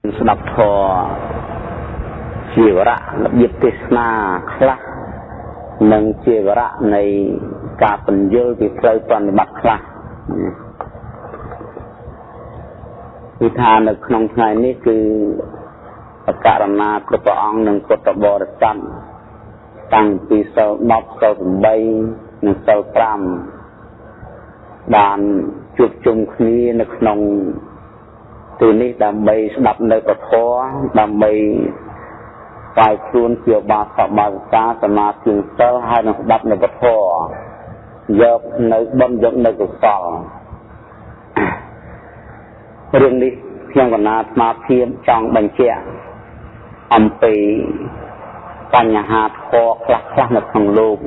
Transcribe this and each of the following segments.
ស្ដាប់ធម៌ជាវរៈរបៀបទេសនាខ្លះនិងជាវរៈនៃការពន្យល់ពីផ្លូវប្រតិបត្តិខ្លះគឺថានៅក្នុងថ្ងៃនេះគឺអករណាគ្រប់ព្រះអង្គនិងពុទ្ធបរិស័ទតាំងពីសិល10សិល8និងសិល5បានជួបជុំគ្នានៅក្នុង ទីនេះដើម្បីស្ដាប់នៅពធដើម្បីស្វែងខ្លួនជាបាសបាសិកាសមាធិសិលហើយនឹងស្ដាប់នៅពធយកនៅបុណ្យយកនៅកុសលរឿងនេះខ្ញុំកណាស្មារតីចង់បញ្ជាក់អំពីបញ្ហាធម៌ខ្លះខ្លះនៅក្នុងលោក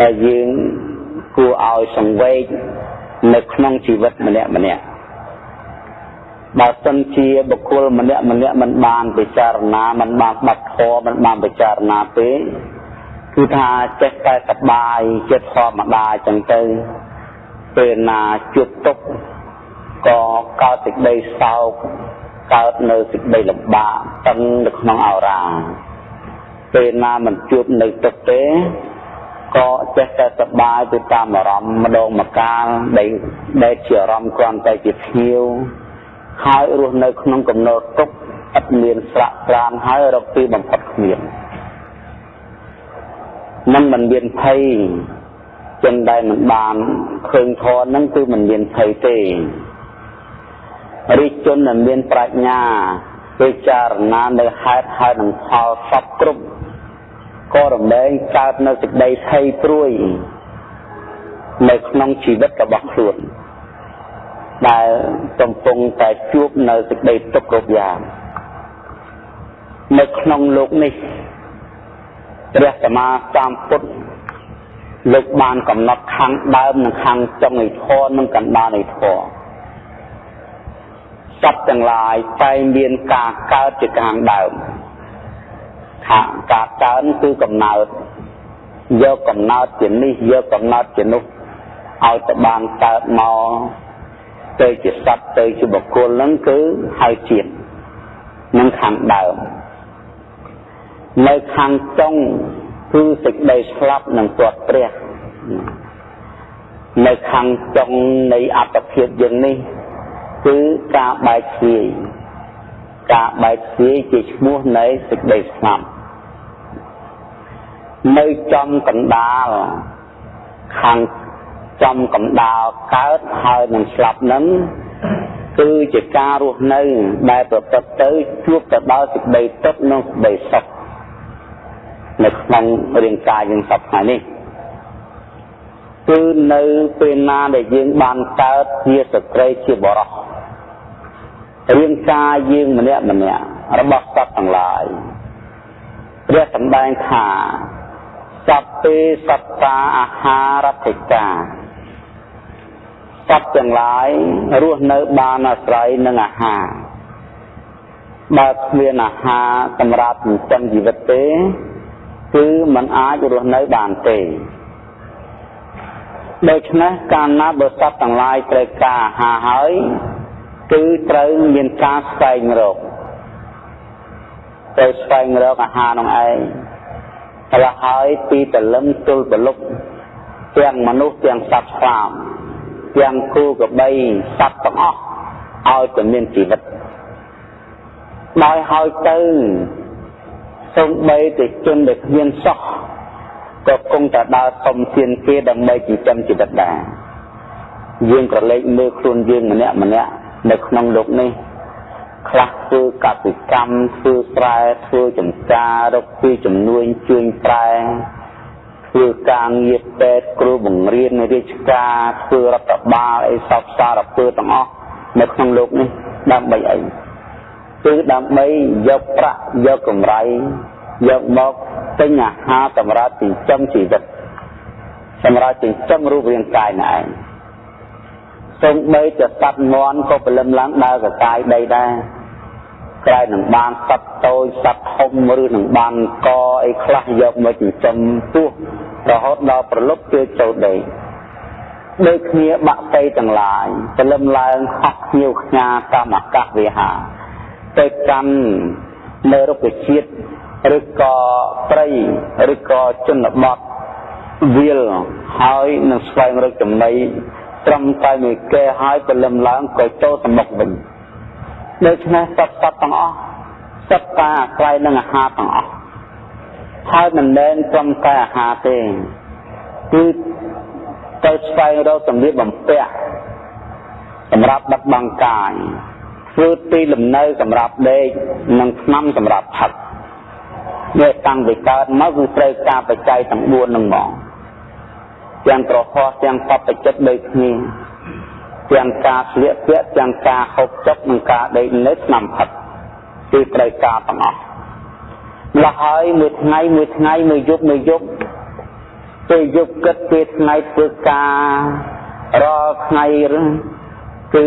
ដែលយើងគួរឲ្យសង្វេគនៅក្នុងជីវិតម្នាក់ម្នាក់ បើសិនជាបុគ្គលម្នាក់ម្នាក់មិនបានពិចារណាមិនបានបាត់ធម៌មិនបានពិចារណាទេគឺថាចេះតែសបាយចិត្តធម្មតាចឹងទៅពេលណាជួបទុកក៏កើតសេចក្តីសោកកើតនៅសេចក្តីលំបាកតឹងនៅក្នុងអរាពេលណាមិនជួបនៅទុកទេក៏ចេះតែសប្បាយទៅតាមអារម្មណ៍ម្ដងម្កាលដែលដែលជាអារម្មណ៍គ្រាន់តែជាភ្ញៀវ ហើយរស់នៅក្នុងកំណត់ទុកឥតមានស្រាក់ស្រានហើយរកទីបំផុតគ្មាននឹងមិនមានភ័យចឹងដែលមិនបានឃើញធរនឹងគឺមិនមានភ័យទេរិទ្ធជនដែលមានប្រាជ្ញាពិចារណានៅហេតុហើយនឹងផលសពគ្រប់ក៏រំលែងកើតនៅសេចក្តីភ័យព្រួយនៅក្នុងជីវិតរបស់ខ្លួន ដែលកំពុងតែជួបនៅសេចក្តីទុក្ខគ្រប់យ៉ាងនៅក្នុងលោកនេះព្រះសម្មាសម្ពុទ្ធលោកបានកំណត់ខាងដើមនិងខាងចុងនៃធម៌និងកណ្ដាលនៃធម៌សត្វទាំងឡាយតែមានការកើតជាខាងដើមថាការកើនគឺកំណើតយកកំណើតជានេះយកកំណើតជានោះឲ្យទៅបានកើតមក ទៅជាសត្វទៅជាបុគ្គលហ្នឹងគឺហើយជាតិនឹងខាងដើមនៅខាងចុងគឺសេចក្តីស្លាប់នឹងទាត់ព្រះនៅខាងចុងនៃអត្តភាពយើងនេះ គឺការបែកធ្លាយការបែកធ្លាយជាឈ្មោះនៃសេចក្តីស្លាប់នៅចំកណ្ដាលខាង ចំកំដាលកើតហើយនឹងស្លាប់នឹងគឺជាការរស់នៅដែលប្រព្រឹត្តទៅជួបទៅដល់សេចក្តីទុក្ខនិងសេចក្តីសុខនៅក្នុងរាងកាយយើងសពថ្ងៃនេះគឺនៅពេលណាដែលយើងបានកើតជាស្ត្រីជាបរិសរាងកាយយើងម្នាក់ម្នាក់របស់សត្វទាំងឡាយព្រះសម្ដែងថាសព្ពេសត្តាអាហារតិកា សត្វទាំងឡាយរស់នៅបានអាស្រ័យនឹងអាហារបើគ្មានអាហារសម្រាប់ចិញ្ចឹមជីវិតទេ គឺมันអាចរស់នៅបានទេដូច្នេះកាលណាបើសត្វទាំងឡាយត្រូវការអាហារហើយគឺត្រូវមានការស្វែងរកត្រូវស្វែងរកអាហារនោះឯងរហហើយពីតលឹមទល់ប្រលុកទាំងមនុស្សទាំងសត្វស្លាប ទាំងគូកបីសត្វទាំងអស់ឲ្យតែមានជីវិតដោយហើយទៅសូម្បីតែជនដែលគ្មានសោះក៏គង់តែដើរសុំទានគេដើម្បីចិញ្ចឹមជីវិតដែរយើងក៏លេចមើលខ្លួនយើងម្នាក់ម្នាក់នៅក្នុងលោកនេះខ្លះធ្វើកសិកម្មធ្វើស្រែធ្វើចម្ការរកពីចំនួនជួញប្រែ ធ្វើការងារពេទ្យគ្រូបង្រៀនរាជការធ្វើរដ្ឋបាលអីសពសារពើទាំងអស់នៅក្នុងលោកនេះដើម្បីអីគឺដើម្បីយកប្រាក់យកកម្រៃយកមកទិញអាហារសម្រាប់ចិញ្ចឹមជីវិតសម្រាប់ចិញ្ចឹមរូបរាងកាយណែឯងសូម្បីតែសត្វមន់ក៏ព្រលឹមឡើងដើរកកាយដីដែរ ក្រែងនឹងបានសត្វតូចសត្វធំឬនឹងបានកអីខ្លះយកមកចិញ្ចឹមពោះរហូតដល់ប្រលប់ជឿចូលដីដូចគ្នាបាក់សីទាំងឡាយព្រលឹមឡើងហោះញៀវខ្ញាតាមអាកាសវិហារទៅកាន់នៅរុក្ខជាតិឬក៏ព្រៃឬក៏ជនបទវាលហើយនឹងស្វែងរកចំណីត្រឹមតែមួយកែហើយព្រលឹមឡើងក៏ចូលសមុខវិញ ដូច្នេះសត្វសត្វទាំងអស់សត្វតាអាស្រ័យនឹងអាហារទាំងអស់ហើយមិនមែនត្រឹមតែអាហារទេគឺទៅស្វែងរកសម្លៀកបំពាក់សម្រាប់ដឹកបង្កាយធ្វើទីលំនៅសម្រាប់ដេកនិងថ្នាំសម្រាប់ផឹកនេះតាំងពីកើតមកគឺត្រូវការបច្ច័យទាំង4នឹងមកទាំងក្រហោះទាំងបបចិត្តដូចគ្នា ទាំងការស្លៀកពាក់ទាំងការហូបចុកនិងការដេកនៅថ្នាំផឹកគឺត្រូវការទាំងអស់លះហើយមួយថ្ងៃមួយថ្ងៃមួយយប់មួយយប់ពេលយប់គិតពេលថ្ងៃធ្វើការរាល់ថ្ងៃគឺ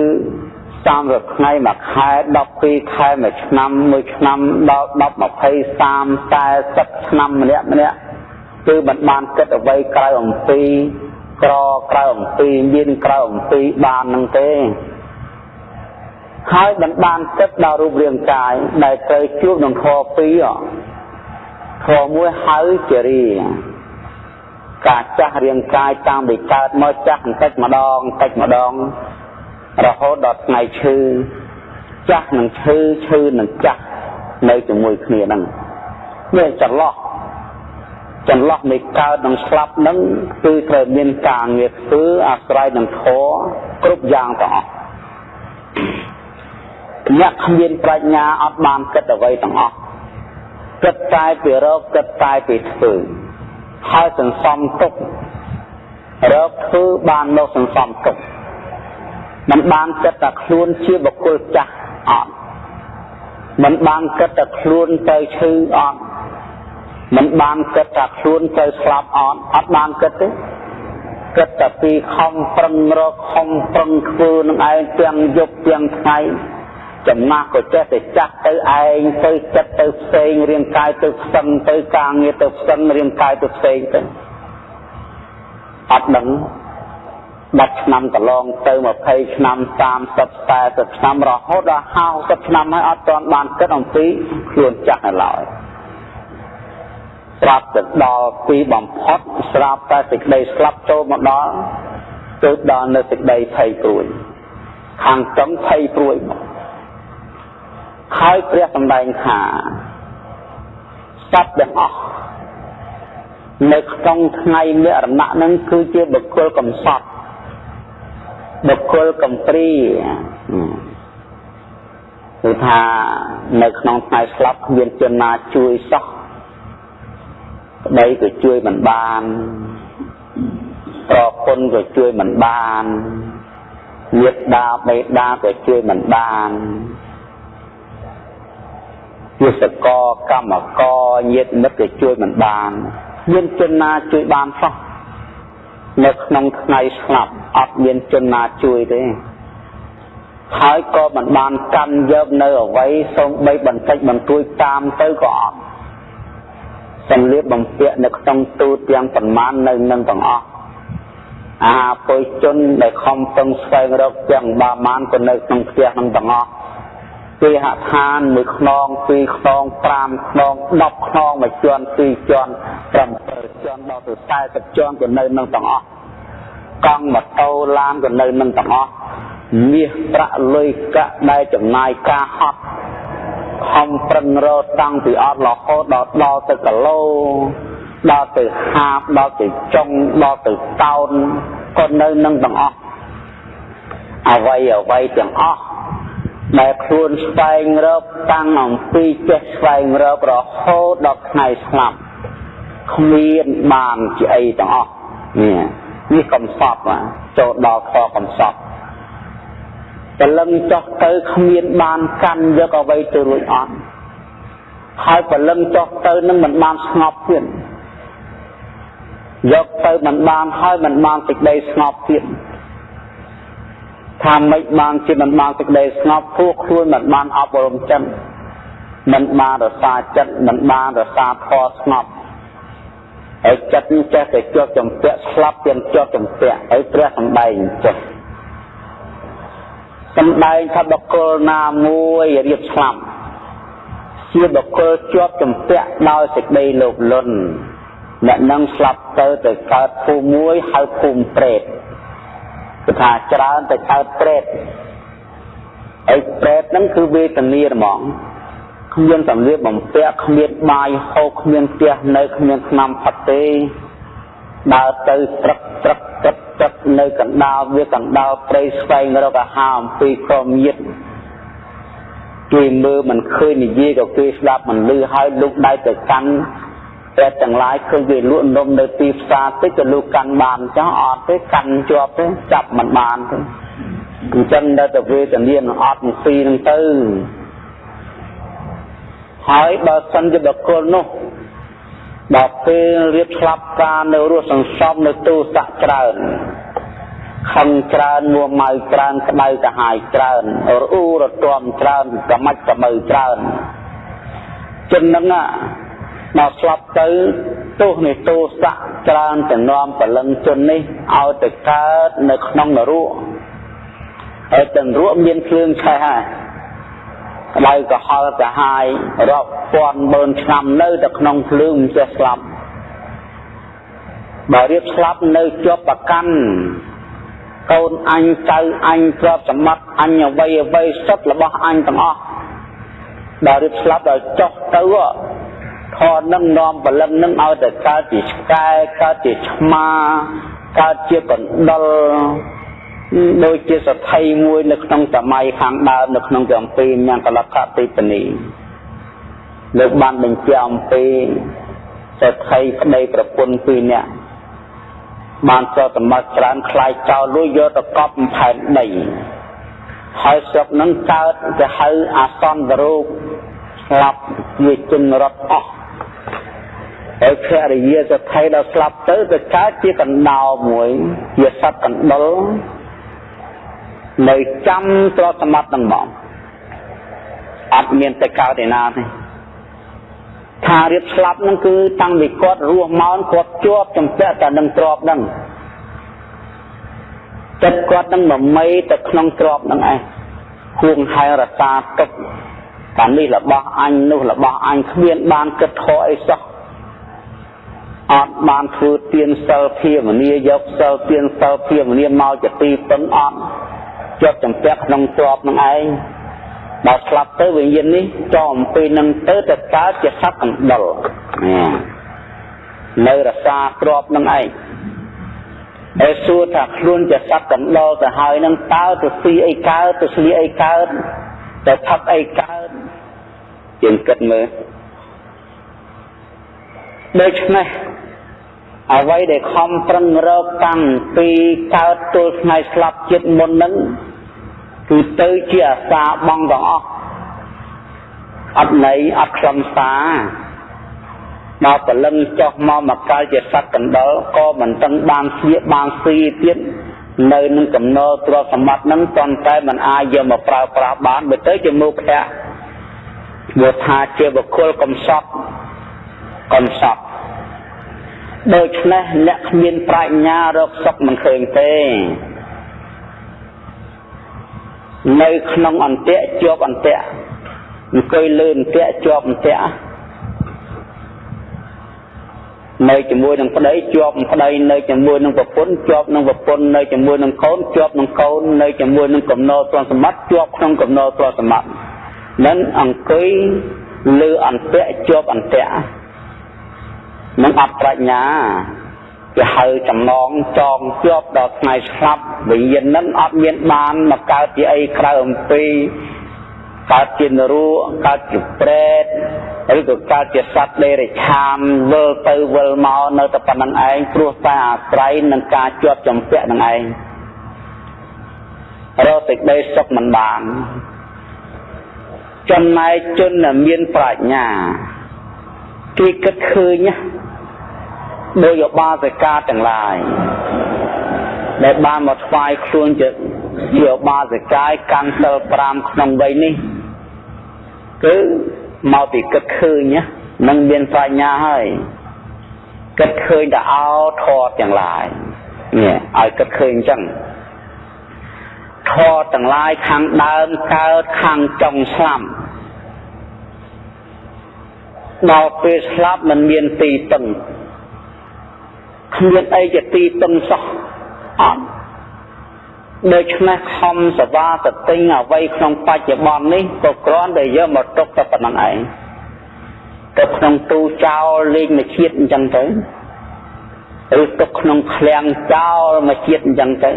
30ថ្ងៃមួយខែ12ខែមួយឆ្នាំមួយឆ្នាំដល់10 20 30 40ឆ្នាំម្នាក់ម្នាក់គឺមិនបានគិតអ្វីក្រៅអំពី ក្រក្រៅអំពីមានក្រៅអំពីបាននឹងទេហើយមិនបានគិតដល់រូបរាងកាយដែលត្រូវជួបនឹងខពីរខមួយហៅជារីការចាស់រាងកាយតាមពីកើតមកចាស់បន្តិចម្ដងបន្តិចម្ដង រហូតដល់ថ្ងៃឈឺចាស់នឹងឈឺឈឺនឹងចាស់នៅជាមួយគ្នាហ្នឹងនេះចន្លោះ ចន្លោះនៃកើតនិងស្លាប់ហ្នឹងគឺត្រូវមានការងារធ្វើអាស្រ័យនឹងធម៌គ្រប់យ៉ាងទាំងអស់អ្នកគ្មានប្រាជ្ញាអត់បានគិតអ្វីទាំងអស់គិតតែពីរកគិតតែពីធ្វើហើយសន្សំទុករកធ្វើបានមកសន្សំទុកមិនបានគិតថាខ្លួនជាបុគ្គលចាស់អត់មិនបានគិតថាខ្លួនទៅឈឺអត់ មិនបានគិតថាខ្លួនទៅស្លាប់អត់អត់បានគិតទេគិតតែពីខំប្រឹងរកខំប្រឹងធ្វើនឹងឯងទាំងយប់ទាំងថ្ងៃចំណាស់ក៏ចេះតែចាស់ទៅឯងទៅចិត្តទៅផ្សេងរាងកាយទៅផ្សឹងទៅការងារទៅផ្សឹងរាងកាយទៅផ្សេងទៅអត់ដឹង10ឆ្នាំកន្លងទៅ20ឆ្នាំ30 40ឆ្នាំរហូតដល់50ឆ្នាំហើយអត់ទាន់បានគិតអំពីខ្លួនចាស់នៅឡើយ ស្រាប់ទៅដល់ទីបំផុតស្រាប់តែសេចក្តីស្លាប់ចូលមកដល់ទៅដល់នៅសេចក្តីភ័យព្រួយខាងត្រង់ភ័យព្រួយមកហើយព្រះសម្ដែងថាសត្វទាំងអស់នៅក្នុងថ្ងៃមរណៈនឹងគឺជាបុគ្គលកំសត់បុគ្គលកំព្រីគឺថានៅក្នុងថ្ងៃស្លាប់គ្មានជនណាជួយសោះ ប្តីក៏ជួយមិនបានប្រពន្ធក៏ជួយមិនបានញាតិដាបេដាក៏ជួយមិនបានជាសកកម្មករញាតិមិត្តក៏ជួយមិនបានមានជនណាជួយបានសោះនៅក្នុងថ្ងៃស្លាប់អត់មានជនណាជួយទេហើយក៏មិនបានកាន់យកនៅអវ័យសូម្បីបន្តិចបន្តួចតាមទៅក៏អត់ សម្លៀកបំពាក់នៅក្នុងទូទាំងប្រមាណនៅនឹងទាំងអស់អាពុយជនដែលខំពឹងស្វែងរកទាំងបាមានក៏នៅក្នុងផ្ទះនឹងទាំងអស់គេហដ្ឋានមួយខ្នងពីរខ្នង5ខ្នង10ខ្នងមួយជាន់ពីរជាន់7ជាន់ដល់ទៅ40ជាន់ក៏នៅនឹងទាំងអស់កង់ម៉ូតូឡានក៏នៅនឹងទាំងអស់មាសប្រាក់លុយកាក់ដែលចំណាយការហត់ ខំប្រឹងរត់តាំងពីអត់រហូតដល់ដល់ទៅគីឡូដល់ទៅហាបដល់ទៅចុងដល់ទៅតោនក៏នៅនឹងទាំងអស់អវ័យអវ័យទាំងអស់ដែលខ្លួនស្វែងរកតាំងអំពីចេះស្វែងរករហូតដល់ថ្ងៃស្លាប់គ្មានបានជាអីទាំងអស់នេះនេះកំសត់ចូលដល់ខកំសត់ ព្រលឹងចុះទៅគ្មានបានកាន់យកអ្វីទៅរួចអត់ហើយព្រលឹងចុះទៅនឹងមិនបានស្ងប់ទៀតយកទៅមិនបានហើយមិនបានសេចក្តីស្ងប់ទៀតថាមិនបានជាមិនបានសេចក្តីស្ងប់ពួកខ្លួនមិនបានអប់រំចិត្តមិនបានរសាចិត្តមិនបានរសាធម៌ស្ងប់ហើយចិត្តនេះចេះតែជាប់ចំពាក់ស្លាប់ទាំងជាប់ចំពាក់ហើយព្រះសំដែងចុះ សំដែងថាបុគ្គលណាមួយរៀបស្លាប់ជាបុគ្គលជាប់ជំពាក់ដោយសេចក្តីលោភលន់អ្នកនឹងស្លាប់ទៅទៅកើតភូមិមួយហៅភូមិប្រេតគឺថាច្រើនទៅកើតប្រេតអីប្រេតហ្នឹងគឺវេទនាហ្មងគ្មានសម្លៀកបំពាក់គ្មានបាយហូបគ្មានផ្ទះនៅគ្មានឆ្នាំផាត់ទេ ដើរទៅត្រឹកត្រឹកត្រឹកត្រឹកនៅកណ្ដាលវាកណ្ដាលព្រៃស្វែងរកអាហារអំពីក្រមញាតគេមើលមិនឃើញនិយាយក៏គេស្ដាប់មិនឮហើយលុកដៃទៅកាន់តែទាំងឡាយឃើញគេលក់នំនៅទីផ្សារតិចក៏លក់កាន់បានចោះអត់ទេកាន់ជាប់ទេចាប់មិនបានទេអញ្ចឹងនៅតែវេទនានឹងអត់នឹងពីនឹងទៅហើយបើសិនជាបុគ្គលនោះ ដល់ពេលរៀបស្លាប់ការនៅរស់សន្សំនៅទូស័កច្រើនខឹងច្រើនមួម៉ៅច្រើនក្តៅកាហាយច្រើនរអ៊ូរទាំច្រើនកមាច់កមើច្រើនចឹងហ្នឹងដល់ស្លាប់ទៅទោសនៃទោសៈច្រើនទៅនាំពលឹងជននេះឲ្យទៅកើតនៅក្នុងនរកហើយទាំងរកមានភ្លើងឆេះហើយ ក្តៅក្រហល់កាហាយរាប់ពាន់ម៉ឺនឆ្នាំនៅតែក្នុងភ្លើងមិនចេះស្លាប់បើរៀបស្លាប់នៅជាប់ប្រកាន់កូនអញចៅអញទ្រព្យសម្បត្តិអញអ្វីអ្វីសុទ្ធរបស់អញទាំងអស់ដល់រៀបស្លាប់ដល់ចុះទៅធរនឹងនាំបលឹងនឹងឲ្យតែកើតជាឆ្កែកើតជាឆ្មាកើតជាកណ្ដុល ដូចជាសទ្ធិមួយនៅក្នុងសម័យខាងដើមនៅក្នុងចំពីញ៉ាំកលកតិបនីលើកបានបញ្ជាក់អំពីសទ្ធិប្តីប្រពន្ធពីរនាក់បានចោលសម្បត្តិច្រើនខ្លាយចោលលួចយកទៅកប់ផែនដីហើយស្រុកនឹងកើតទៅហៅអាសន្នរោគស្លាប់ជាជនរត់អស់ហើយភរិយាសទ្ធិដល់ស្លាប់ទៅទៅកើតជាកណ្ដោមួយជាសត្វកណ្ដុល នៅចាំទ្រព្យសម្បត្តិនឹងមកអត់មានទៅកើតឯណាទេថារៀបស្លាប់នឹងគឺតាំងពីគាត់រស់មកគាត់ជាប់ចំពាក់តែនឹងទ្រព្យនឹងចិត្តគាត់នឹងមមីទៅក្នុងទ្រព្យនឹងឯងគួងហែរសាទុកតានេះរបស់អញនោះរបស់អញគ្មានបានគិតខកអីសោះអត់បានធ្វើទានសិលភាវនាយកសិលទានសិលភាវនាមកជាទីពឹងអត់ ជាប់ចំពាក់ក្នុងទ្រព្យនឹងឯងដល់ស្លាប់ទៅវិញ្ញាណនេះចោលអំពីនឹងទៅទៅកើតជាសត្វអណ្ដុលនៅរសាទ្របនឹងឯងដែលសួរថាខ្លួនជាសត្វកណ្ដុលទៅហើយនឹងតើទៅស៊ីអីកើតទៅស្លៀកអីកើតទៅផឹកអីកើតជាងគិតមើលដូច្នេះអ្វីដែលខំប្រឹងរកតាំងពីកើតទល់ថ្ងៃស្លាប់ចិត្តមុននឹង គឺទៅជាអាសាបងទាំងអស់អត់ន័យអត់ខ្លឹមសារមកព្រលឹងចុះមកមកកាលជាសត្វកណ្ដុលក៏មិនតឹងបានស្លៀកបានស៊ីទៀតនៅនឹងកំណល់ទ្រព្យសម្បត្តិនឹងតន្តែมันអាចយកមកប្រើប្រាស់បានបើទៅជាមុខភៈព្រោះថាជាបុគ្គលកំសត់កំសត់ដូច្នេះអ្នកគ្មានប្រាជ្ញារកសុខមិនឃើញទេ នៅក្នុងអន្ទាក់ជាប់អន្ទាក់អង្គុយលើអន្ទាក់ជាប់អន្ទាក់នៅជាមួយនឹងប្តីជាប់ប្តីនៅជាមួយនឹងប្រពន្ធជាប់នឹងប្រពន្ធនៅជាមួយនឹងកូនជាប់នឹងកូននៅជាមួយនឹងកំណោទ្រព្យសម្បត្តិជាប់ក្នុងកំណោទ្រព្យសម្បត្តិនឹងអង្គុយលើអន្ទាក់ជាប់អន្ទាក់នឹងអត់ប្រាជ្ញា គេហៅចំណងចងជាប់ដល់ថ្ងៃស្លាប់វិញ្ញាណនឹងអត់មានបានមកកើតជាអីក្រៅអំពីកើតជានរោកើតជាប្រេតឬក៏កើតជាសត្វដេរិឆានវិលទៅវិលមកនៅតែប៉ុណ្្នឹងឯងព្រោះតែអាស្រ័យនឹងការជាប់ចំពាក់នឹងឯងរកសេចក្តីសុខមិនបានចំណែកជនមានប្រាជ្ញាគេគិតឃើញណា ដោយឧបាសិកាទាំងឡាយដែលបានមកថ្វាយខ្លួនជាជាឧបាសិកាយកាន់សិល5ក្នុងវ័យនេះគឺមកពីគិតឃើញណានឹងមានបញ្ញាហើយគិតឃើញតែអោធរទាំងឡាយនេះឲ្យគិតឃើញអញ្ចឹងធរទាំងឡាយខាងដើមកើតខាងចុងស្លាប់ដល់ពេលស្លាប់មិនមានទីពឹង គ្មានអីជាទីពឹងសោះអត់ដូច្នេះខំសវាទៅទិញអ្វីក្នុងបច្ចុប្បន្ននេះក៏គ្រាន់តែយកមកទុកតែប៉ុណ្្នឹងឯងទៅក្នុងទូចោលលេងមួយជាតិអញ្ចឹងទៅឬទុកក្នុងឃ្លាំងចោលមួយជាតិអញ្ចឹងទៅ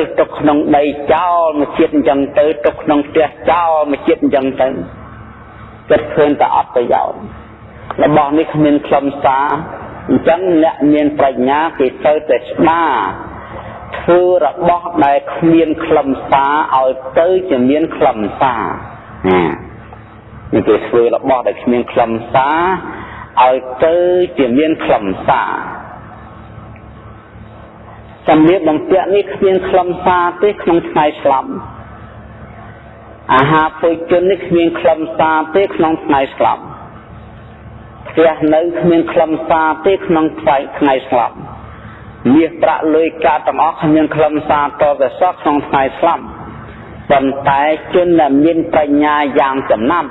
ឬទុកក្នុងដីចោលមួយជាតិអញ្ចឹងទៅទុកក្នុងផ្ទះចោលមួយជាតិអញ្ចឹងទៅគិតឃើញតែអត់ប្រយោជន៍របស់នេះគ្មានខ្លឹមសារ អញ្ចឹងអ្នកមានប្រាជ្ញាគេទៅតែស្មារធ្វើរបស់ដែលគ្មានខ្លឹមសារឲ្យទៅជាមានខ្លឹមសារនេះគេធ្វើរបស់ដែលគ្មានខ្លឹមសារឲ្យទៅជាមានខ្លឹមសារសម្លៀកបំពាក់នេះគ្មានខ្លឹមសារទេក្នុងថ្ងៃស្លាប់អាហារពុជននេះគ្មានខ្លឹមសារទេក្នុងថ្ងៃស្លាប់ ផ្ទះនៅគ្មានខ្លឹមសារទេក្នុងថ្ងៃថ្ងៃស្លាប់មាសប្រាក់លុយកាក់ទាំងអស់គ្មានខ្លឹមសារតទៅសោះក្នុងថ្ងៃស្លាប់ប៉ុន្តែជនដែលមានបញ្ញាយ៉ាងចំណាប់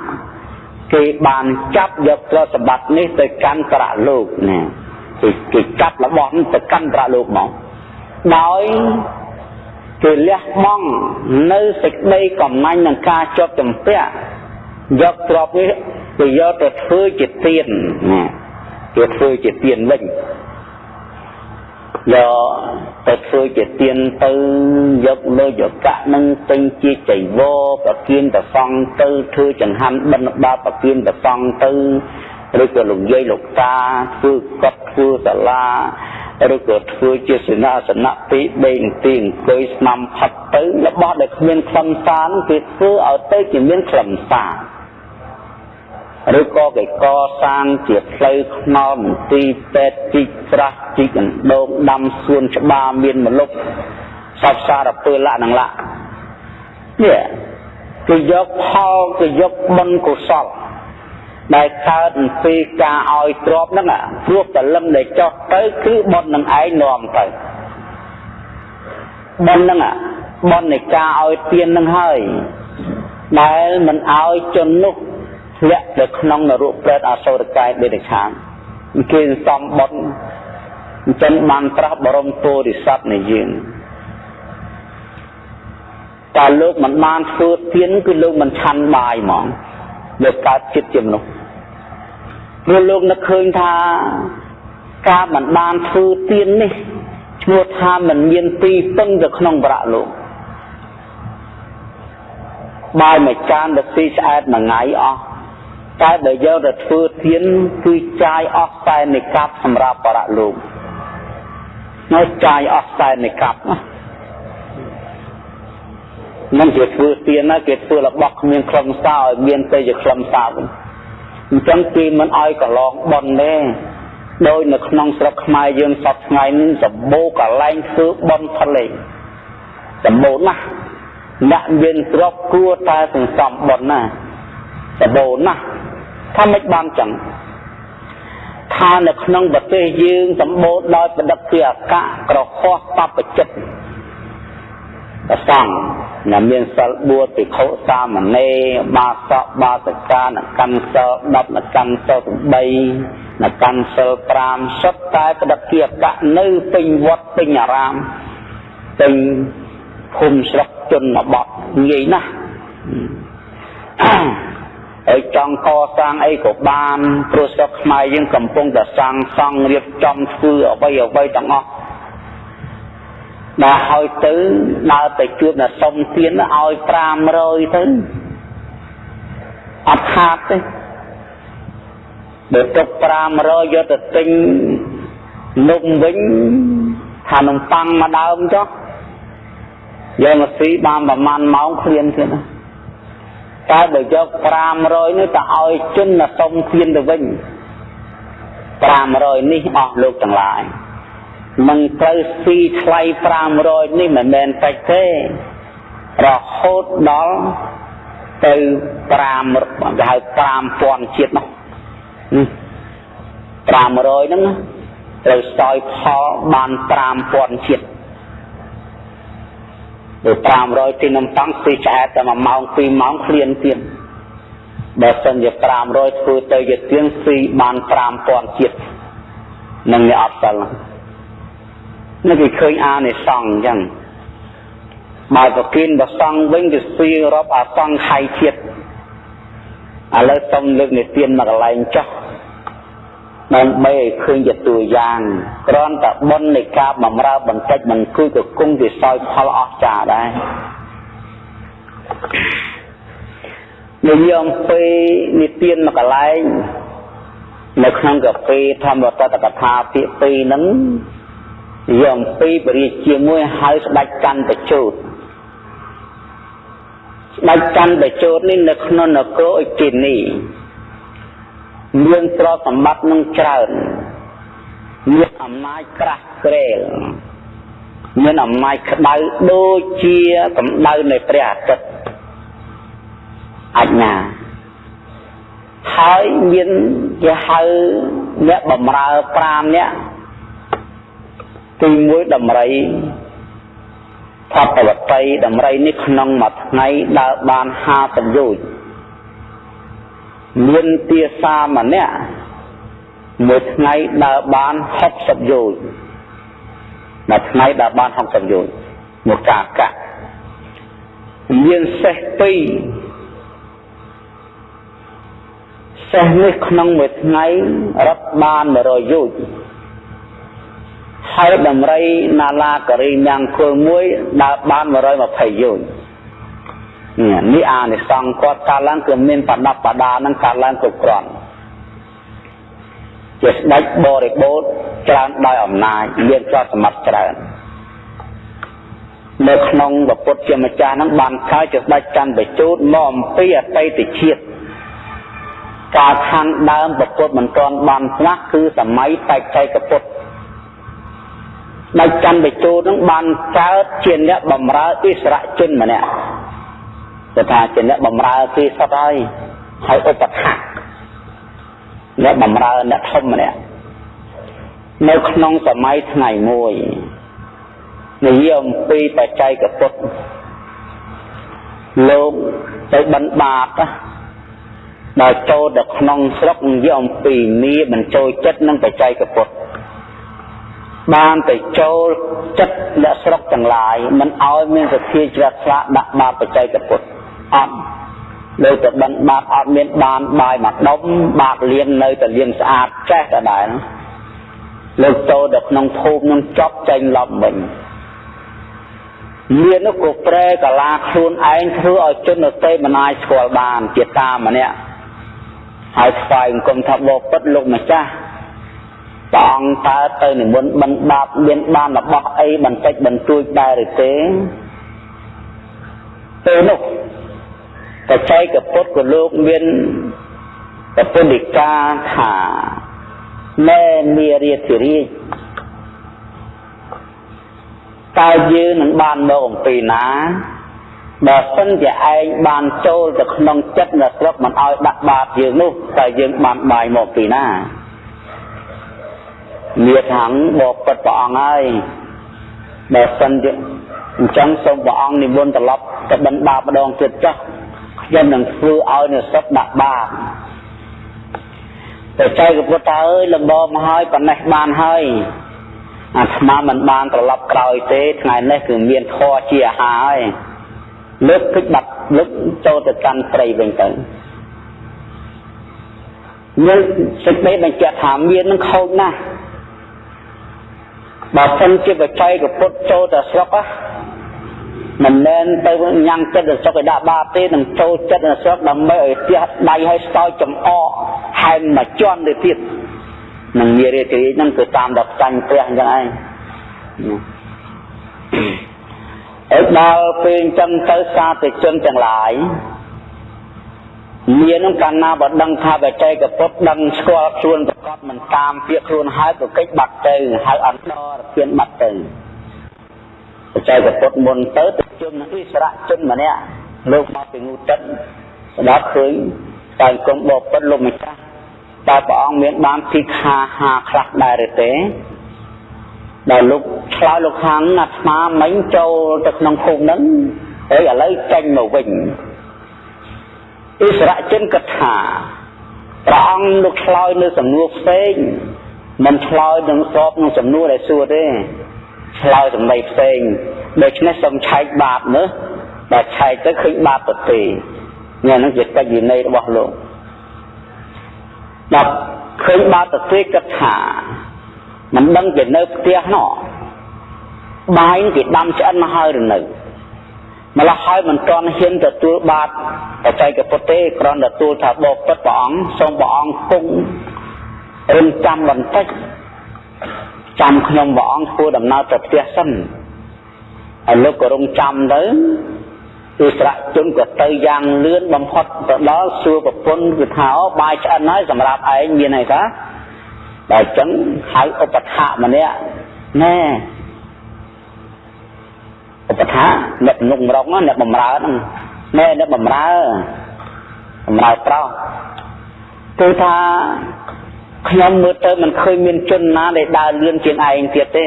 គេបានចាប់យកទ្រព្យសម្បត្តិនេះទៅកាន់ប្រាក់លោកណាគេគេចាប់របស់នេះទៅកាន់ប្រាក់លោកមកដោយគេលះបង់នៅសេចក្តីកំណាញ់នឹងការជាប់ចម្ពាក់យកទ្រព្យនេះ ទៅយកទៅធ្វើជាទៀនណាគេធ្វើជាទៀនវិញយកទៅធ្វើជាទៀនទៅយកលុយយកកាក់នឹងពេញជាចៃវរប្រគៀនប្រសង់ទៅធ្វើចង្ហាន់បិណ្ឌបាតប្រគៀនប្រសង់ទៅឬក៏លោកយាយលោកតាធ្វើកត់ធ្វើសាលាឬក៏ធ្វើជាសេនាសនៈពីដេកទីអង្គុយស្នាំផាត់ទៅរបស់ដែលគ្មានខ្លឹមសារគេធ្វើឲ្យទៅជាមានខ្លឹមសារ ឬក៏គេកសាងជាផ្លូវថ្នល់មន្ទីរពេទ្យជីកស្រះជីកអណ្ដូងដាំសួនច្បារមានមលុបសពសារពើលៈនឹងលៈនេះគេយកផលគេយកបុណ្យកុសលដែលកើតអំពីការឲ្យទ្របហ្នឹងព្រោះតលឹមដែលចោះទៅគឺបុណ្យនឹងឯងនាំទៅបុណ្យហ្នឹងបុណ្យនៃការឲ្យទាននឹងហើយដែលមិនឲ្យជននោះ ធ្លាក់ទៅក្នុងនរកប្រេតអសុរកាយដេរឆានគេសំបុណ្យអញ្ចឹងបានត្រាស់បរមពុរិស័ទនៃយើងតើលោកមិនបានធ្វើទានគឺលោកមិនឆាន់បាយហ្មងលោកកើតចិត្តជាមនុស្សព្រោះលោកនឹកឃើញថាការមិនបានធ្វើទាននេះឈ្មោះថាមិនមានទីពឹងទៅក្នុងប្រាក់លោកបាយមួយចានទៅស៊ីឆ្អែតមួយថ្ងៃអស់ តែបើយកទៅធ្វើទានគឺចាយអស់តែនិកាប់សម្រាប់បរៈលោកនៅចាយអស់តែនិកាប់ណាមិនជាធ្វើទានណាគេធ្វើរបស់គ្មានខ្លឹមសារឲ្យមានតែជាខ្លឹមសារវិញអញ្ចឹងគេមិនឲ្យកន្លងបន់ទេដោយនៅក្នុងស្រុកខ្មែរយើងសពថ្ងៃនេះសម្បូរកន្លែងធ្វើបន់ផ្លេងសម្បូរណាស់អ្នកមានទ្រព្យគួរតែសន្សំបន់ណាសម្បូរណាស់ ថាមិនបានចឹងថានៅក្នុងប្រទេសយើងសម្បូរដោយបដិជាអកៈក្រខោះបបចិត្តប្រសង់ដែលមានសិល4ភិក្ខុសាមណេរបាសកបាសិកានកម្មសិល10នកម្មសិល8នកម្មសិល5សុទ្ធតែបដិជាអកៈនៅពេញវត្តពេញអារាមពេញភូមិស្រុកជនបទងាយណាស់ ហើយចង់កសាងអីក៏បានព្រោះស្រុកខ្មែរយើងកំពុងតែសាងសង់រៀបចំធ្វើអ្វីអ្វីទាំងអស់ដល់ហើយទៅដើរទៅជួបអ្នកសុំទានឲ្យ500ទៅអត់ខាតទេបើទុក500យកទៅទិញនំវិញថានំប៉័ងមួយដើមចុះយកមកស៊ីបានប្រហែលម៉ោងឃ្លានទៀតណា តែបើយក500នេះទៅឲ្យជនណាសុំទានទៅវិញ500នេះអស់លោកទាំងឡាយមិនត្រូវស៊ីថ្លៃ500នេះមិនមែនតិចទេរហូតដល់ទៅ5គេហៅ5000ជាតិនោះ500ហ្នឹងត្រូវសោយផលបាន5000ជាតិ ទៅ500ទីនំតង់ស៊ីឆ្អែតតែ1ម៉ោង2ម៉ោងឃ្លានទៀតបើសិនជា500ធ្វើទៅជាទៀងស៊ីបាន5000ជាតិនឹងអ្នកអត់សិលនេះគេឃើញអានិសង្ឃអញ្ចឹងបើប្រគិនប្រសង់វិញគឺស៊ីរាប់អាសង្ខៃជាតិឥឡូវសូមលើកនិទានមកកន្លែងចោះ ដើម្បីឲ្យឃើញជាតួយ៉ាងគ្រាន់តែបុណ្យនៃការបំរើបន្តិចមិនគួរក៏គង់វាសោយផលអស្ចារ្យដែរនិយមពេលនិទានមកកន្លែងនៅក្នុងកាពីធម្មតតកថាពាក្យពីរហ្នឹងនិយមពីបរិយាជាមួយហៅស្ដេចកាន់បជូតស្ដេចកាន់បជូតនេះនៅក្នុងនគរអ៊ុជនី មានទ្រព្យសម្បត្តិនឹងច្រើនមានអំណាចក្រាស់ក្រែលមានអំណាចក្តៅដូចជាកម្ដៅនៃព្រះអាទិត្យអញ្ញាហើយមានគេហៅអ្នកបំរើ5នាក់ទី1ដំរីផតវតីដំរីនេះក្នុងមួយថ្ងៃដើរបាន50យោជន៍ មានទាសាម្នាក់មួយថ្ងៃដើរបាន60យោជន៍មួយថ្ងៃដើរបាន60យោជន៍មួយកាកៈមានសេះពីរសេះនេះក្នុងមួយថ្ងៃរត់បាន100យោជន៍ហើយដំរីណាឡាករីញ៉ាំងគល់មួយដើរបាន120យោជន៍ នេះនេះអានិសង្ឃគាត់កើតឡើងគឺមានបដបដានឹងកើតឡើងគ្រប់គ្រាន់ជាស្ដេចបរិបូរច្រើនដោយអំណាចមានទ្រព្យសម្បត្តិច្រើននៅក្នុងពុទ្ធជាម្ចាស់នឹងបានកើតជាស្ដេចចន្ទបជូតមកអំពីអតីតជាតិកាលខាងដើមពុទ្ធមិនទាន់បានស្លាប់គឺសម័យបេក្ខកពុទ្ធដោយចន្ទបជូតនឹងបានកើតជាអ្នកបម្រើអិសរជនម្នាក់ គឺថាជាអ្នកបំរើគេសុទ្ធហើយហើយឧបត្ថម្ភអ្នកបំរើអ្នកធំម្នាក់នៅក្នុងសម័យថ្ងៃមួយនិយាយអំពីបច្ចេកពុទ្ធលោកទៅបិណ្ឌបាតដល់ចូលទៅក្នុងស្រុកនិយាយអំពីនេះបញ្ចូលចិត្តនឹងបច្ចេកពុទ្ធបានទៅចូលចិត្តអ្នកស្រុកទាំងឡាយមិនឲ្យមានសទ្ធាជ្រះថ្លាដាក់បាបបច្ចេកពុទ្ធ អត់លើតែបិណ្ឌបាតអត់មានបានបាយមកដុំបាតលៀងនៅតែលៀងស្អាតចេះតែដែរលើកចូលទៅក្នុងភូមិនឹងចប់ចេញឡប់វិញមាននោះក៏ប្រែកាឡាខ្លួនឯងធ្វើឲ្យជនដទៃមិនអាចស្គាល់បានជាតាម្នាក់ហើយស្វែងគុំថាបបិទ្ធលោកម្ចាស់ព្រះអង្គតើទៅនិមន្តបិណ្ឌបាតមានបានរបស់អីបន្តិចបន្តួចដែរឬទេពេលនោះ បច្ចេកពុទ្ធក៏លោកមានប្រពន្ធិកាថាណែនារាធិរាជតើយើងនឹងបានមកអំពីណាបើសិនជាឯងបានចូលទៅក្នុងចិត្តនៅស្រុកមិនឲ្យដាក់បាតយើងនោះតើយើងបានបាយមកពីណាមានថាងបបិទ្ធព្រះអង្គហើយបើសិនជាអញ្ចឹងសូមព្រះអង្គនិមន្តត្រឡប់ទៅបិណ្ឌបាតម្ដងទៀតចុះ ខ្ញុំនឹងធ្វើឲ្យនៅសុខដាក់បាបតែចៅកពុទ្ធអើយលំបមកហើយប៉ុណ្ណេះបានហើយអាត្មាមិនបានត្រឡប់ក្រោយទេថ្ងៃនេះគឺមានធរជាអាហារហើយលើកទឹកបាត់លើកចូលទៅកាន់ព្រៃវិញទៅមានសេចក្តីបញ្ជាក់ថាមាននឹងខូចណាស់បើសិនជាបច្ច័យកពុទ្ធចូលទៅស្រុក មិនមែនទៅញ៉ាំងចិត្តស្រុកឲ្យដាក់បាបទេនឹងចូលចិត្តនៅស្រុកដើម្បីឲ្យផ្ទះដៃឲ្យស្ទើរចំអកហែមមួយជាន់ទៅទៀតនឹងមានរាជរាជហ្នឹងគឺតាមដល់ចាញ់ព្រះអញ្ចឹងឯងអើដល់ពេលអញ្ចឹងទៅសាធិជនទាំងឡាយមាននឹងកាលណាបើដឹងថាបច្ចេកពុទ្ធដឹងស្គាល់ខ្លួនប្រកបមិនតាមពាក្យខ្លួនហើយក៏កិច្ចបាត់ទៅហើយអន្តរធានបាត់ទៅបច្ចេកពុទ្ធមុនទៅទៅ ជុំនឹងអិសរជនម្នាក់លោកមកពីងូទឹកស្ដាប់ឃើញតែគុំបបិទ្ធលោកម្ចាស់តើព្រះអង្គមានបានពីខាហាខ្លះដែរឬទេដល់លោកឆ្លើយលោកខាងអាត្មាមិញចូលទៅក្នុងភូមិហ្នឹងហើយឥឡូវចេញមកវិញអិសរជនកថាព្រះអង្គលោកឆ្លើយនៅសំណួរផ្សេងមិនឆ្លើយនឹងស្របនឹងសំណួរដែលសួរទេឆ្លើយសម្ដីផ្សេង ដូច្នេះសូមឆែកបាបមើលបើឆែកទៅឃើញបាបទៅទេនេះនឹងជាកិច្ចវិន័យរបស់លោកដល់ឃើញបាបទៅទេគិតថាមិនដឹងជានៅផ្ទះនោះបាយគេដាំឆ្អិនមកហើយឬនៅម្ល៉េះហើយមិនទាន់ហ៊ានទទួលបាតបច្ចេកពុទ្ធទេគ្រាន់តែទទួលថាបបពិតព្រះអង្គសូមព្រះអង្គគង់រឹងចាំបន្តិចចាំខ្ញុំព្រះអង្គធ្វើដំណើរទៅផ្ទះសិន ហើយលោកក៏រងចាំទៅគឺស្រៈជនក៏ទៅយ៉ាងលឿនបំផុតទៅដល់សួរប្រពន្ធគឺថាអូបាយឆ្អិនហើយសម្រាប់ឯងមានអីថាដល់អញ្ចឹងហៅឧបថាម្នាក់ណែឧបថាអ្នកនុកម្រុងអ្នកបំរើហ្នឹងណែអ្នកបំរើបំរើប្រុសគឺថាខ្ញុំមើលទៅមិនឃើញមានជនណាដែលដើរលឿនជាងឯងទៀតទេ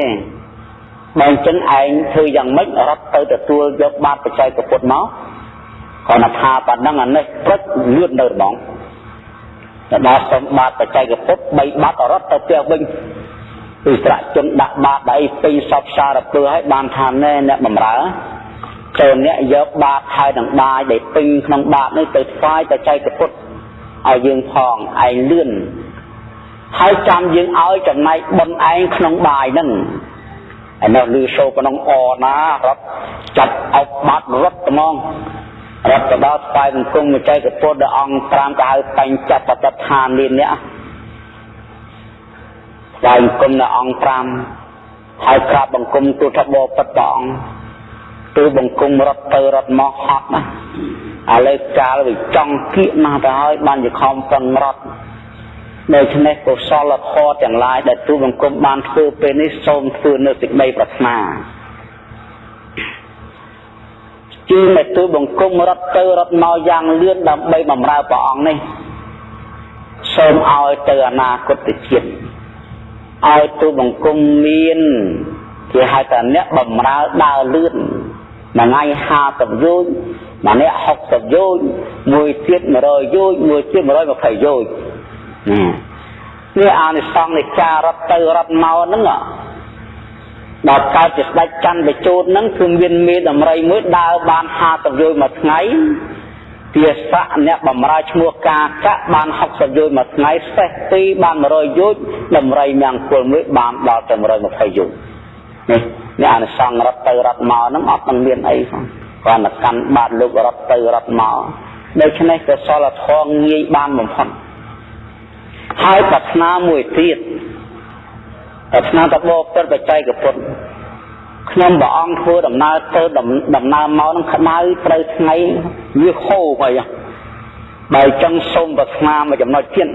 បើអញ្ចឹងឯងធ្វើយ៉ាងម៉េចរត់ទៅទទួលយកបាតបច្ច័យពុទ្ធមកគ្រាន់តែថាប៉ណ្ណឹងអានេះព្រឹកលឿននៅហ្មងទៅដល់សុំបាតបច្ច័យពុទ្ធ3បាតរត់ទៅផ្ទះវិញគឺស្រៈជនដាក់បាតដៃពីរសពសារពើឲ្យបានថាណែអ្នកបំរើចូលអ្នកយកបាតហើយនឹងបាយដែលពេញក្នុងបាតនេះទៅថ្វាយបច្ច័យពុទ្ធឲ្យយើងផងឯងលឿនហើយចាំយើងឲ្យចំណែកបុណ្យឯងក្នុងបាយហ្នឹង ហើយនៅលឺសូក្នុងអណារត់ចាត់អុកបាត់រត់ត្មងរត់ទៅដល់ស្វែងអង្គមចៃកពុទ្ធដល់អង្គ5ក៏ហៅបញ្ចបតដ្ឋាននេះអ្នកស្វែងអង្គមដល់អង្គ5ហើយក្រាបបង្គំទូថាបបិទ្ធព្រះអង្គទូបង្គំរត់ទៅរត់មកហត់ណាឥឡូវកាលវាចង់គៀកណាស់ទៅហើយបានជាខំប្រឹងរត់ ដូច្នេះកុសលធម៌ទាំងឡាយដែលទូបង្គំបានធ្វើពេលនេះសូមធ្វើនៅសេចក្តីប្រាថ្នាជឿតែទូបង្គំរត់ទៅរត់មកយ៉ាងលឿនដើម្បីបម្រើព្រះអង្គនេះសូមឲ្យទៅអនាគតជាតិឲ្យទូបង្គំមានគេហៅថាអ្នកបម្រើដើរលឿនមួយថ្ងៃ50យោជមួយអ្នក60យោជមួយទៀត100យោជមួយទៀត120យោជនេះ អានិសង្ឃនៃការរត់ទៅរត់មកហ្នឹងដល់កើតជាស្ដេចច័ន្ទបជូតហ្នឹងគឺមានមេដំរីមួយដើរបាន50យោជមួយថ្ងៃទាស័កអ្នកបំរើឈ្មោះកាកៈបាន60យោជមួយថ្ងៃសេះ2បាន100យោជដំរីមង្គលមួយបានដល់ទៅ120យោជនេះនេះអានិសង្ឃរត់ទៅរត់មកហ្នឹងអត់នឹងមានអីផងគ្រាន់តែកាន់បាតលោករត់ទៅរត់មកដូច្នេះកុសលធម៌ងាយបានបំផុត ហើយប្រាថ្នាមួយទៀតប្រាថ្នាតបោពិតបច្ច័យពុទ្ធខ្ញុំព្រះអង្គធ្វើដំណើរទៅដំណើរមកនឹងក្តៅត្រូវថ្ងៃវាហូរហើយបើចឹងសូមប្រាថ្នាមួយចំណុចទៀត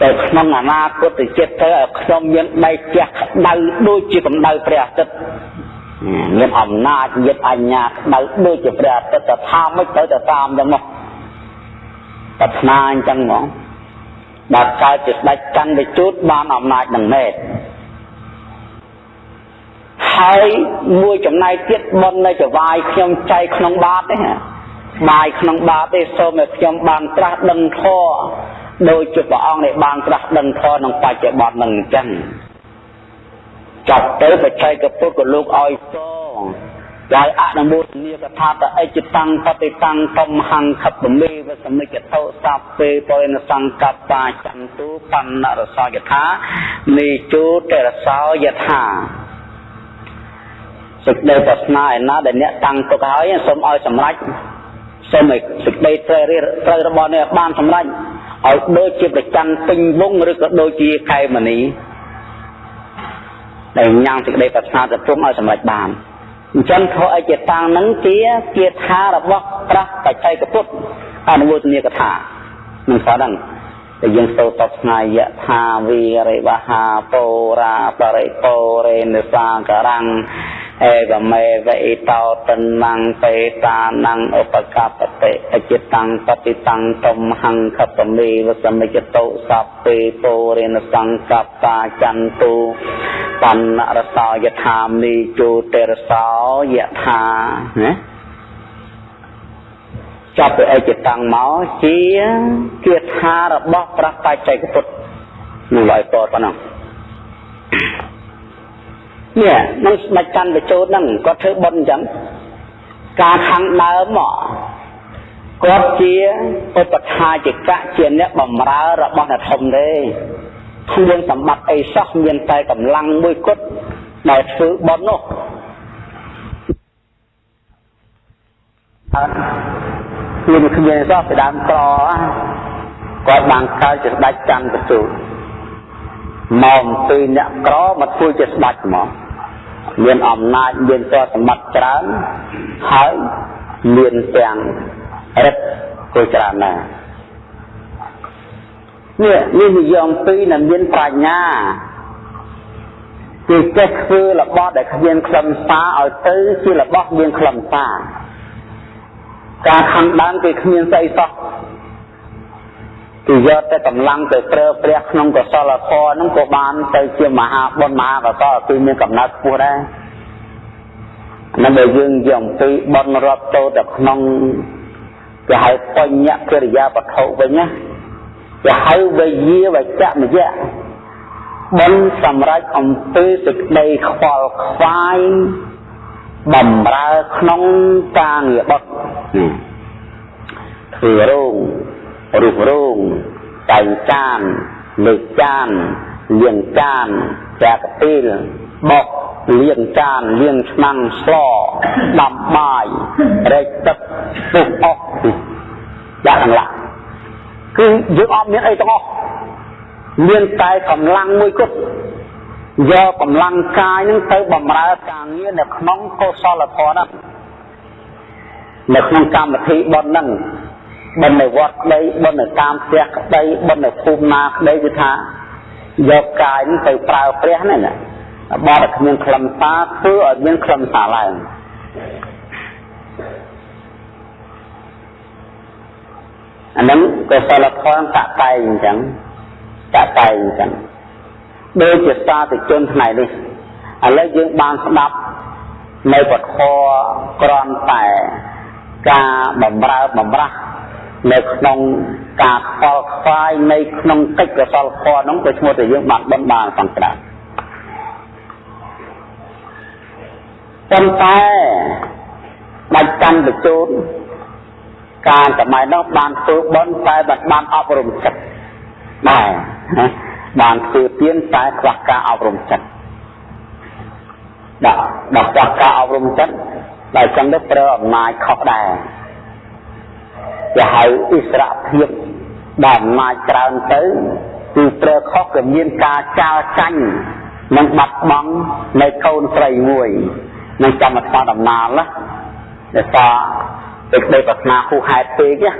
តែក្នុងអនាគតជាតិទៅឲ្យខ្ញុំមានដៃជះក្តៅដូចជាកម្ដៅព្រះអាទិត្យមានអំណាចញាតអញ្ញាក្តៅដូចជាព្រះអាទិត្យតែថាមិនត្រូវតែតាមចឹងមកប្រាថ្នាអញ្ចឹងហ្មង ដែលកើតជាស្ដេចច័ន្ទវិជូតបានអំណាចនឹងមែនហើយមួយចំណែកទៀតបុណ្យនៅចវាយខ្ញុំចែកក្នុងបាតនេះបាយក្នុងបាតទេសូមឲ្យខ្ញុំបានត្រាស់ដឹងធម៌ដោយជាព្រះអង្គដែលបានត្រាស់ដឹងធម៌ក្នុងបច្ចុប្បន្ននឹងអញ្ចឹងចាប់ទៅបច្ចេកពុទ្ធក៏លោកឲ្យសង ដោយអនុមោទនីកថាតអិចតាំងបតិតាំងកំហង្ខពមេវសមិចតោសាពេបរិណសង្កប្បាចន្ទុបណ្ណរសយថានីជូតរសោយថាសេចក្តីប្រាថ្នាឯណាដែលអ្នកតាំងទុកហើយសូមឲ្យសម្រេចសូមឲ្យសេចក្តីត្រូវត្រូវរបស់នេះបានសម្រេចឲ្យដូចជាប្រច័នពេញវងឬក៏ដូចជាកែមនីដែលញ៉ាំងសេចក្តីប្រាថ្នាទៅជុំឲ្យសម្រេចបាន អញ្ចឹងធម៌អិច្ចតាំងនឹងជាគាថារបស់ព្រះបច្ចេកពុទ្ធអនុវទនីកថានឹងស្ដា ប់តែយើងសូត្រតបស្ងាយយថាវីរិវហាពោរាបរិពោរេនសាករੰអេវមេវេតោតនੰបេតានੰឧបកបតិអចិតੰបតិតੰតំហੰខបមេវសមិចតោសពពេពោរេនសង្កបតាចន្ទុបណ្ណរសោយថាមីជូតេរសោយថាណា ចាប់ពីអិច្ចតាំងមកជាគាថារបស់ព្រះបច្ចេកពុទ្ធនឹងឲ្យតប៉ុណ្ណឹងនេះនឹងស្ដេចច័ន្ទបជោតហ្នឹងគាត់ធ្វើបុណ្យអញ្ចឹងការខាងដើមមកគាត់ជាឧបថាជកៈជាអ្នកបំរើរបស់អ្នកធំទេគ្មានសម្បត្តិអីសោះមានតែកម្លាំងមួយគត់ដែលធ្វើបុណ្យនោះ អត់មានគ្មានសោះពីដើមក្រគាត់បានកើតជាស្ដេចច័ន្ទបជោតមកពីអ្នកក្រមកធ្វើជាស្ដេចហ្មងមានអំណាចមានទ្រព្យសម្បត្តិច្រើនហើយមានទាំងរិទ្ធក៏ច្រើនដែរនេះនេះនិយមពីរដែលមានប្រាជ្ញាគេចេះធ្វើរបស់ដែលគ្មានខ្លឹមសារឲ្យទៅជារបស់មានខ្លឹមសារ ការខំដើមគេគ្មានស្អីសោះគឺយកតែកម្លាំងទៅប្រើប្រាស់ក្នុងកុសលធម៌ហ្នឹងក៏បានទៅជាមហាបុណ្យមហាកុសលគឺមានកំណត់ខ្ពស់ដែរនឹងដែលយើងយកអំពីបុណ្យរាប់តូទៅក្នុងគេហៅបញ្ញកិរិយាវត្ថុវិញណាគេហៅវិយាវចមយៈបុណ្យសម្រាប់អំពីសេចក្តីខ្វល់ខ្វាយ បំរើក្នុងការងារបុត្រធ្វើរោងរូបរោងតែងចានលើកចានលៀងចានចាកពីលបោកលាងចានលាងឆ្នាំងស្លដាំបាយរែកទឹកពុះអស់យ៉ាងឡាគឺយើងអត់មានអីទាំងអស់មានតែកម្លាំងមួយគត់ យកកម្លាំងកាយនឹងទៅបំរើការងារនៅក្នុងកុសលធម៌ហ្នឹងនៅក្នុងកម្មវិធីបុណ្យហ្នឹងបុណ្យនៅវត្តក្តីបុណ្យនៅតាមផ្ទះក្តីបុណ្យនៅភូមិណាក្តីគឺថាយកកាយទៅប្រើព្រះហ្នឹងណាបើតែគ្មានខ្លឹមសារធ្វើឲ្យមានខ្លឹមសារឡើងអាហ្នឹងក៏សិលធម៌តតែងអញ្ចឹងតតែងអញ្ចឹង ដូចជាសាធុជនថ្ងៃនេះឥឡូវយើងបានស្ដាប់នៅពធក្រន់តែការបំរើបំរាស់នៅក្នុងការខ្វល់ខ្វាយនៃក្នុងកិច្ចកសលធម៌នោះក៏ឈ្មោះតែយើងបានបន់បានសង្ក្តាប៉ុន្តែដាច់កាន់បញ្ជូនការសម័យនោះបានធ្វើបន់តែបានអប់រំចិត្តដែរ បានធ្វើទៀនតែខ្វះការអប់រំចិត្តដាក់ដល់ខ្វះការអប់រំចិត្តដែលចឹងទៅប្រើអំណាចខុសដែរគេហៅអិសរភាពដែលអំណាចច្រើនទៅគឺប្រើខុសក៏មានការចាល់ចាញ់និងបាត់បង់នៅកូនស្រីមួយនឹងចាំមកស្ដាប់ដំណើរណាដែលថាពេលក្តីប្រាថ្នាហួសហេតុពេកណា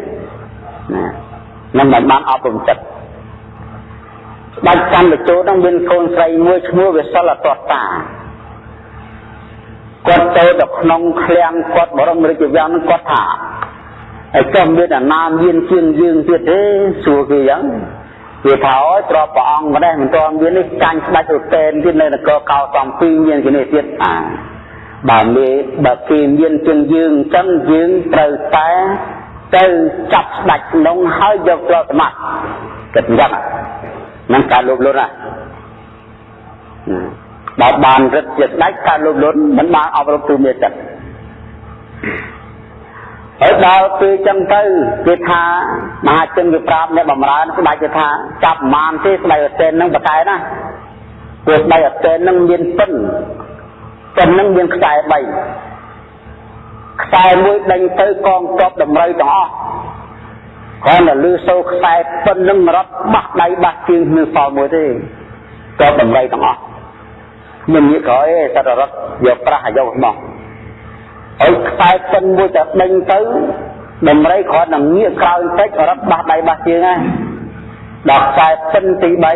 នឹងមិនបានអប់រំចិត្ត បាច់កម្មបញ្ចូលនឹងមានកូនស្រីមួយឈ្មោះវិសិលអតតាគាត់ទៅដល់ក្នុងឃ្លាំងគាត់បរមរាជវាំងនឹងគាត់ថាហើយក៏មានអាណាមានជាងយើងទៀតទេសួរគេយ៉ាងគេថាអើយទ្របព្រះអង្គម្ដេះមិនទាន់មាននេះចាញ់ស្ដេចឧទេនទៀតនៅនគរកោសំពីមានគេនេះទៀតអាបើមេបើគេមានជាងយើងអញ្ចឹងយើងត្រូវតែទៅចាប់ស្ដេចក្នុងហើយយកទ្រព្យសម្បត្តិគិតអញ្ចឹង នឹងការលោភលន់ណាបើបានរឹតជាស្ដេចការលោភលន់មិនបានអប់រំទូមេចិត្តហើយដល់ពេលចឹងទៅគេថាមហាជនគេប្រាប់អ្នកបំរើស្ដេចគេថាចាប់ប្រមាណទេស្ដេចអតេននឹងបកែណាព្រោះស្ដេចអតេននឹងមានពិនពិននឹងមានខ្សែ3ខ្សែមួយដេញទៅកងទ័ពតម្រូវទាំងអស់ គ្រាន់តែលឺសូរខ្សែពិននឹងរត់បះដៃបះជើងគ្មានសល់មួយទេទ័ពតម្រូវទាំងអស់មិនងាកក្រោយទេសត្វរត់យកប្រាស់អាយុរបស់ហើយខ្សែពិនមួយតែដេញទៅដំរីគ្រាន់តែងាកក្រោយបន្តិចរត់បះដៃបះជើងហើយដល់ខ្សែពិនទី3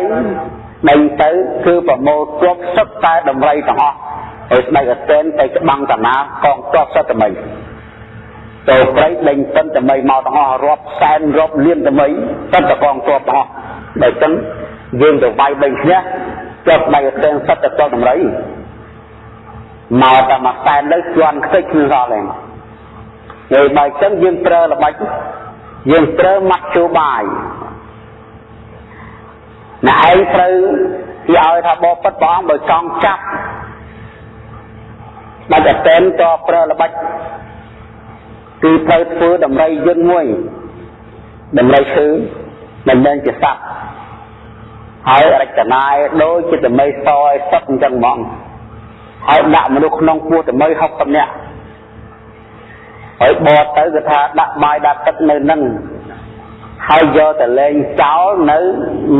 ដេញទៅគឺប្រមូលទ័ពសឹកតែដំរីទាំងអស់ហើយស្ដេចអតេនទៅច្បាំងតាណាកងទ័ពសត្វ មីទៅព្រៃដេញពិនតមីមកទាំងអស់រាប់សែនរាប់លានតមីសិនតកងទ័ពទាំងអស់ដល់ចឹងយើងទៅវាយដេញឈ្នះចាប់ដៃអតេនសិតទៅដំរីមកតែមួយសែនលើជន់ខ្ទេចគ្មានសល់ទេហើយបើចឹងយើងប្រើល្បិចយើងប្រើមធ្យោបាយអ្នកឯងត្រូវគេឲ្យថាបបពិតព្រះអង្គបើចង់ចាប់បាច់អតេនក៏ប្រើល្បិច គឺត្រូវធ្វើដំរីយន្តមួយដំរីឈើមិនមែនជាសត្វហើយរចនាឲ្យដូចជាតម្រៃសឲ្យសុទ្ធអញ្ចឹងហ្មងហើយដាក់មនុស្សក្នុងពោះតម្រៃ60នាក់ហើយបតទៅគឺថាដាក់បាយដាក់ទឹកនៅនឹងហើយយកទៅលេងចោលនៅ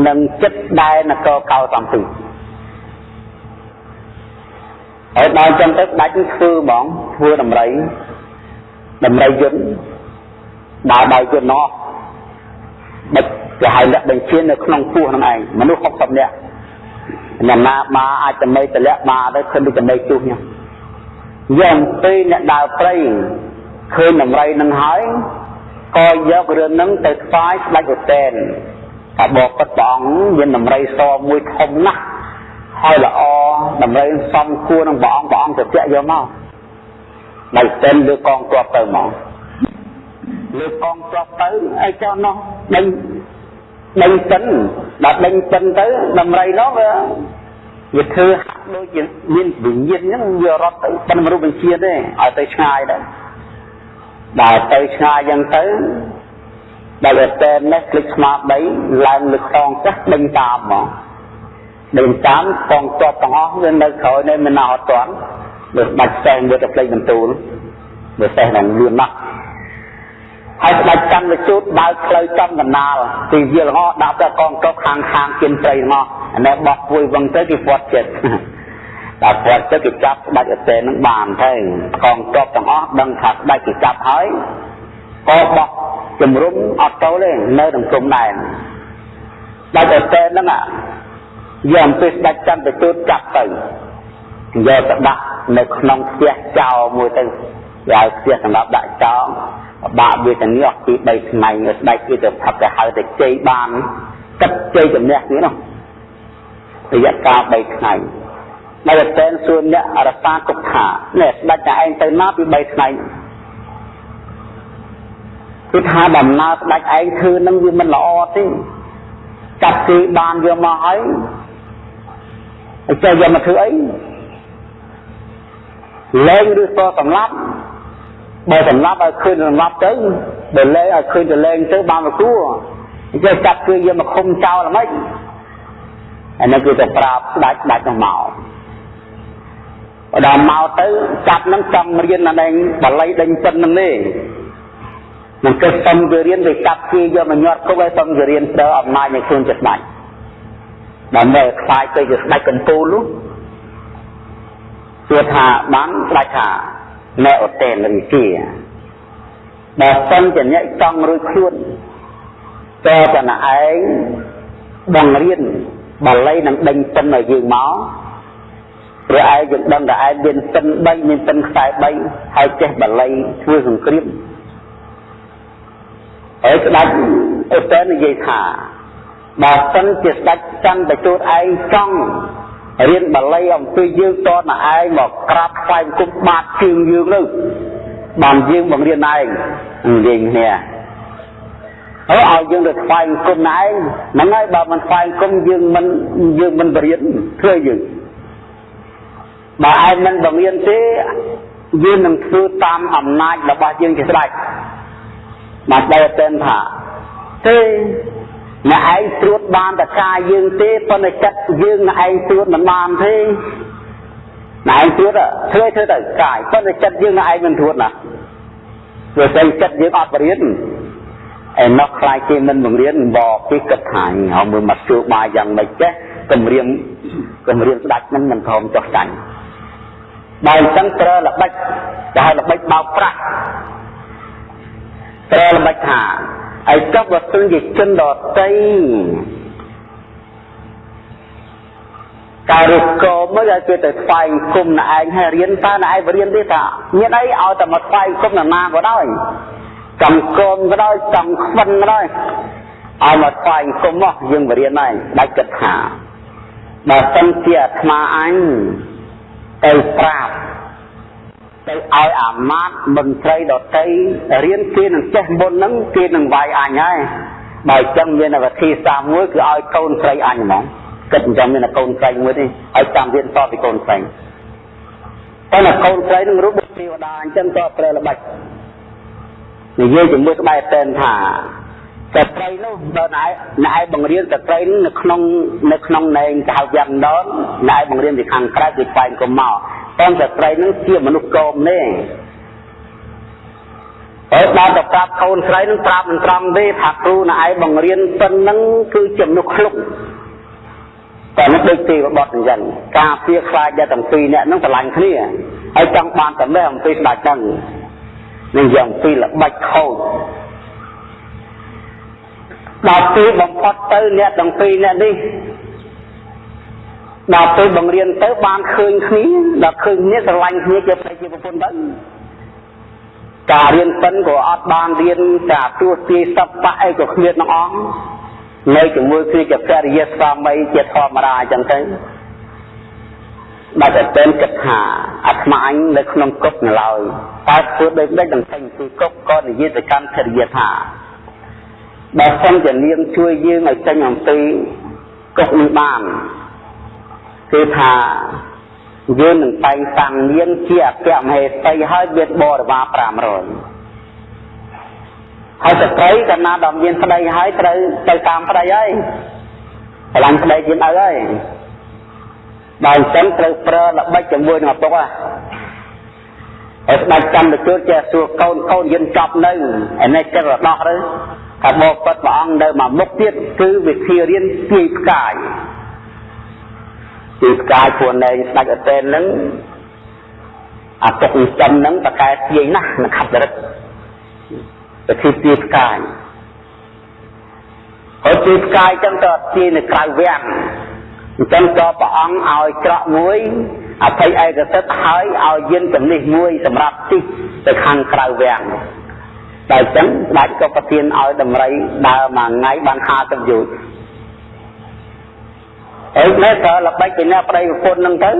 នឹងចិត្តដែលនគរកោសំពីហើយដល់ចឹងទៅដាច់ធ្វើបងធ្វើដំរី ដំរីយន្តដើរដោយយន្តនោះបិទគេហៅលក្ខបញ្ជានៅក្នុងពោះហ្នឹងឯងមនុស្ស60នាក់អ្នកណាបាអាចតែមេតលាក់បាទៅឃើញដូចតែមេជុះញ៉ាំយ៉ាងពេលអ្នកដើរព្រៃឃើញដំរីនឹងហើយក៏យករឿងហ្នឹងទៅថ្វាយស្ដេចឧទែនថាបបពិតព្រះអង្គមានដំរីសមួយធំណាស់ហើយល្អដំរីសំគួរនឹងព្រះអង្គព្រះអង្គទៅពាក់យកមក ដៃទិនលើកងទ័ពទៅមកលើកងទ័ពទៅអីចោះនោះដេញដេញទិនដល់ដេញទិនទៅដំរីនោះវាវាធ្វើហាក់ដូចជាមានវិញ្ញាណហ្នឹងវារត់ទៅប៉ុន្តែមនុស្សបញ្ជាទេឲ្យទៅឆ្ងាយដែរដល់ទៅឆ្ងាយយ៉ាងទៅដល់តែនេះคลิกស្មា3ឡើងលើកងចាស់ដេញតាមមកដេញតាមកងទ័ពទាំងអស់វានៅក្រោយនេះមិនអត់ទាន់ លើបាច់ផ្សេងវាទៅផ្លេចបន្ទូលវាសេះនឹងលឿនណាស់ហើយស្ដេចកម្មវិជូតបើកផ្លូវចំកណ្ដាលទីវាលហោដាក់ទៅកងទ័ពខាងខាងគៀនព្រៃមកអានេះបោះពួយវឹងទៅគេពាត់ចិត្តដល់ពាត់ចិត្តគេចាប់ស្ដេចអតេនឹងបានទៅកងទ័ពទាំងអស់ដឹងថាស្ដេចគេចាប់ហើយក៏បោះជំរុំអត់ទៅទេនៅក្នុងគុំដែរស្ដេចអតេនឹងយកអំពីស្ដេចចន្ទទូតចាប់ទៅយកទៅដាក់ នៅក្នុងផ្ទះចោលមួយទៅឲ្យផ្ទះសម្រាប់ដាក់ចោលបាក់វាទៅនេះអស់ពី3ថ្ងៃស្ដេចគេទៅផឹកទៅហៅទៅជ័យបានគិតជ័យជំនះនេះនោះរយៈកាល3ថ្ងៃនៅតែសួរអ្នករសាគុកថានេះស្ដេចតែឯងទៅណាពី3ថ្ងៃគឺថាដំណើរស្ដេចឯងធ្វើនឹងវាមិនល្អទេចាប់គេបានយកមកហើយចេះយកមកធ្វើអី លែងឬក៏សម្លាប់បើសម្លាប់ឲ្យឃើញសម្លាប់ទៅបើលែងឲ្យឃើញទៅលែងទៅបានមកគួរអញ្ចឹងចាប់គឺយកមកឃុំចោលហ្មងអានេះគឺទៅប្រាប់ស្ដាច់ស្ដាច់នោះមកដល់មកទៅចាប់នឹងចង់រៀនអានេះបល័យដេញពិននឹងនេះនឹងគេសុំគេរៀនទៅកាប់គេយកមកញាត់គុកឲ្យសុំគេរៀនប្រើអំណាចនៃខ្លួនចិត្តស្ដាច់ដើម្បីខ្លាយទៅជាស្ដាច់កំពូលនោះ គឺថាបានស្ដាច់ថាអ្នកឧតេនរិជាបើសិនជាអ្នកចង់រួចខ្លួនតើតណឯងបង្រៀនបាលីនឹងដេញសិនឲ្យយើងមកព្រោះឯងយើងដឹងតែឯងមានសិន3មានសិនខ្សែ3ហើយចេះបាលីធ្វើសង្គ្រាមហើយស្ដេចឧតេននិយាយថាបើសិនជាស្ដេចចង់ទៅជួបឯងចង់ រៀនបាលីអំពីយើងតតឯងមកក្រាបថ្វាយបង្គំបាតជើងយើងទៅបានយើងបង្រៀនឯងនិយាយគ្នាហើយឲ្យយើងទៅថ្វាយបង្គំឯងហ្នឹងហើយបើមិនថ្វាយបង្គំយើងមិនយើងមិនបរៀនធ្វើយើងបើឯងមិនបង្រៀនទេយើងនឹងធ្វើតាមអំណាចរបស់យើងជាស្ដេចបាទដែលតែថាទេ អ្នកឯងត្រួតបានតែកាយយើងទេប៉ុន្តែចិត្តយើងអ្នកឯងត្រួតមិនបានទេអ្នកឯងត្រួតធ្វើធ្វើទៅកាយប៉ុន្តែចិត្តយើងអ្នកឯងមិនត្រួតណាព្រោះតែចិត្តយើងអត់បរៀនឯនោះខ្លាចគេមិនបង្រៀនបកពីគិតថាហើយមើលមកជួបាយយ៉ាងម៉េចចេះគម្រាមគម្រាមស្ដាច់នឹងមិនព្រមចុះចាញ់បើអញ្ចឹងត្រូវល្បិចតែល្បិចបោកប្រាស់ត្រូវល្បិចថា ហើយចុះបើសិនជាជនដតីការរកកមកឲ្យគេទៅស្វែងគុំណឯងឲ្យរៀនតើណឯងរៀនទេថាមានអីឲ្យតែមកស្វែងគុំនរណាក៏ដោយចំកូនក៏ដោយចំខ្វិនក៏ដោយឲ្យមកស្វែងគុំមកយើងបរៀនហើយដាច់គិតថាបើសិនជាអាត្មាអញទៅប្រាប់ ទៅឲ្យអាមាត្យមន្ត្រីដតីរៀនគេនឹងចេះមុនហ្នឹងគេនឹងវាយអញហើយបើអញ្ចឹងមានវិធីសាស្ត្រមួយគឺឲ្យកូនស្រីអញហ្មងគិតអញ្ចឹងមានកូនស្រីមួយទេឲ្យចាំរៀនតពីកូនស្រីតែនៅកូនស្រីនឹងរូបទេវតាអញ្ចឹងក៏ប្រើល្បិចនិយាយជាមួយក្បែរតែនថាស្ត្រីនោះបើណែណែបង្រៀនស្ត្រីនៅក្នុងនៅក្នុងនែងកៅយ៉ាងដនណែបង្រៀនពីខាងក្រៅគឺស្វែងកុំមក តែស្ត្រីនឹងជាមនុស្សកោមនេះហើយដល់ទៅប្រាប់កូនស្រីនឹងប្រាប់មិនត្រង់ទេថាគ្រូណែបង្រៀនសិននឹងគឺជាមនុស្សឃ្លុកតែនេះដូចទេវបុត្រអញ្ចឹងការពៀខ្លាចតែទាំងពីរអ្នកនឹងឆ្លាញ់គ្នាហើយចង់បានតែអំពីស្ដេចហ្នឹងនឹងយ៉ាងពីល្បិចខូចដល់ពេលបំផុតទៅអ្នកទាំងពីរអ្នកនេះ ដល់ពេលបង្រៀនទៅបានឃើញគ្នាដល់ឃើញគ្នាស្រឡាញ់គ្នាជាប្រជាប្រពន្ធទៅការរៀនសិនក៏អត់បានរៀនការទួទាយសពៈអីក៏គ្មានទាំងអង្គនៅជាមួយគ្នាជាករិយាស្វាមីជាធម្មតាអញ្ចឹងទៅដែលតែ tên គិតថាអាត្មាអញនៅក្នុងគុកនៅឡើយតែធ្វើដូចដេចនឹងចេញពីគុកក៏និយាយទៅកាន់ភរិយាថាបើសិនជានាងជួយយើងឲ្យចេញអំពីគុកនេះបាន គឺថាយើងនឹងតែងតាំងនាងជាអគ្គមហេសីហើយមានបរិវារ500ហើយស្ត្រីកាលណាដល់មានប្តីហើយត្រូវទៅតាមប្តីហើយឆ្លាញ់ប្តីជាឪហើយដល់អញ្ចឹងត្រូវប្រើល្បិចជាមួយនឹងឪពុកហ៎ហើយស្ដេចចន្ទជូតចេះសួរកូនកូនយិនចប់នៅឯនេះចិត្តរដោះទៅថាបបិទ្ធព្រះអង្គនៅមកមុខទៀតគឺវិធីរៀនទាយផ្កាយ ទាយផ្កាយព្រោះនៅស្ដេចអតេននឹងអាទុកចិននឹងតកែទាយណាស់នឹងខាត់រិទ្ធវិធីទាយផ្កាយហើយទាយផ្កាយចឹងទៅទាយនៅក្រៅវាំងអញ្ចឹងក៏ព្រះអង្គឲ្យច្រកមួយអភ័យឯកសិទ្ធហើយឲ្យយានជំនិះមួយសម្រាប់ទីទៅខាងក្រៅវាំងតែអញ្ចឹងស្ដេចក៏ប្រទានឲ្យដំរីដើរមួយថ្ងៃបាន50យោជន៍ ហើយនេះក៏ល្បិចពីអ្នកប្តីប្រពន្ធនឹងទៅ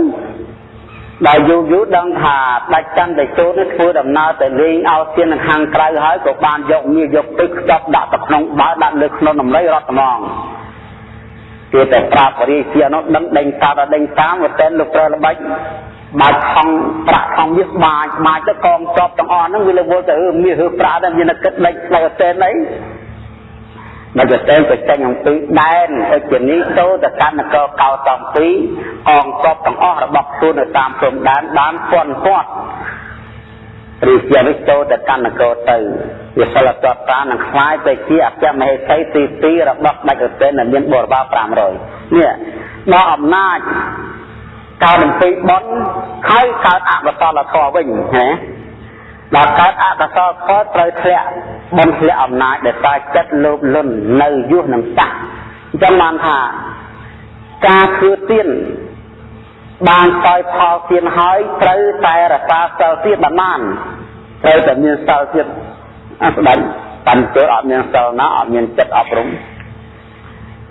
ដល់យូរយូរដឹងថាដាច់ចន្ទទៅចូលនេះធ្វើដំណើរទៅលេងឲ្យទៀននៅខាងក្រៅហើយក៏បានយកមាសយកទឹកខ្ចប់ដាក់ទៅក្នុងបាល់ដាក់លើក្នុងដំរីរត់ត្មងគេតែប្រាប់រាជានោះដឹងដេញតាមដេញតាមទៅតែលោកប្រើល្បិចបាច់ខំប្រាក់ខំវាបាច់បាច់ទៅកងជាប់ទាំងអស់ហ្នឹងវាលើវល់ទៅមាសឬប្រាក់ដែរមានគិតលេចផ្លូវអតេនអី មកទៅទៅចេញអំពីដែនអិជនីទៅទៅកាន់នគរកោតំពីកងទ័ពទាំងអស់របស់ខ្លួននៅតាមព្រំដែនបានពាន់ពាត់រីជានេះចូលទៅកាន់នគរទៅវាសិលតតតានឹងខ្លាយទៅជាអគ្គមហេសីទី2របស់ដាច់រទេនដែលមានបរិវារ500នេះដល់អំណាចកើតអំពីបន់ហើយកើតអកុសលធម៌វិញណា ដល់កើតអកុសលធម៌ត្រូវធ្លាក់បន់ធ្លាក់អំណាចដែលតែចិត្តលោភលន់នៅយុះនឹងសាក់អញ្ចឹងបានថាការធ្វើទៀនបានសោយផលទៀនហើយត្រូវតែរក្សាសិលទៀតបានត្រូវតែមានសិលទៀតអស្ដាច់បានចូលអត់មានសិលណាអត់មានចិត្តអប់រំ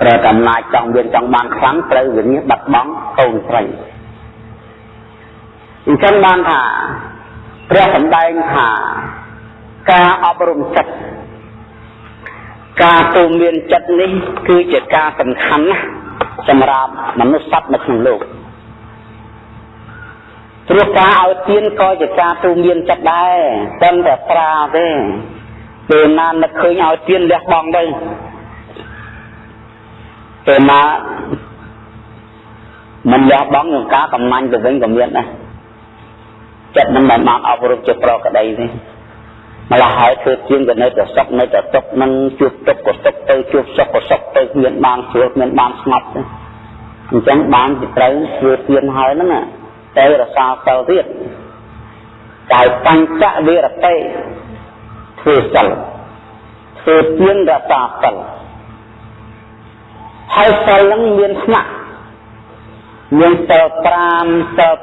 ត្រូវតែអំណាចចង់មានចង់បានខ្លាំងត្រូវវិនិច្ឆ័យបាត់បង់កូនស្រីអញ្ចឹងបានថា ព្រះសម្ដែងថាការអប់រំចិត្តការទូមានចិត្តនេះ គឺជាការសំខាន់ណាស់សម្រាប់មនុស្សសត្វនៅក្នុងលោកព្រោះការឲ្យទានក៏ជាការទូមានចិត្តដែរតែតែប្រាទេពេលណានឹកឃើញឲ្យទានលះបង់ទៅពេលណាមិនលះបង់នឹងការកំណាញ់ទៅវិញក៏មានដែរ ចិត្តមិនបានបានអប់រំជាប្រក្តីទេម្ល៉េះហើយធ្វើជាងក៏នៅតែសុខនៅតែទុកនឹងជួបទុកក៏សុខទៅជួបសុខក៏សុខទៅគ្មានបានស្រួលគ្មានបានស្ងប់ទេអញ្ចឹងបានជាត្រូវធ្វើទៀនហើយហ្នឹងទៅរសាសិលទៀតតែបញ្ចវិរតិធ្វើសិលធ្វើទៀនរសាសិលហើយសិលហ្នឹងមានស្នាក់ មានសិល5សិល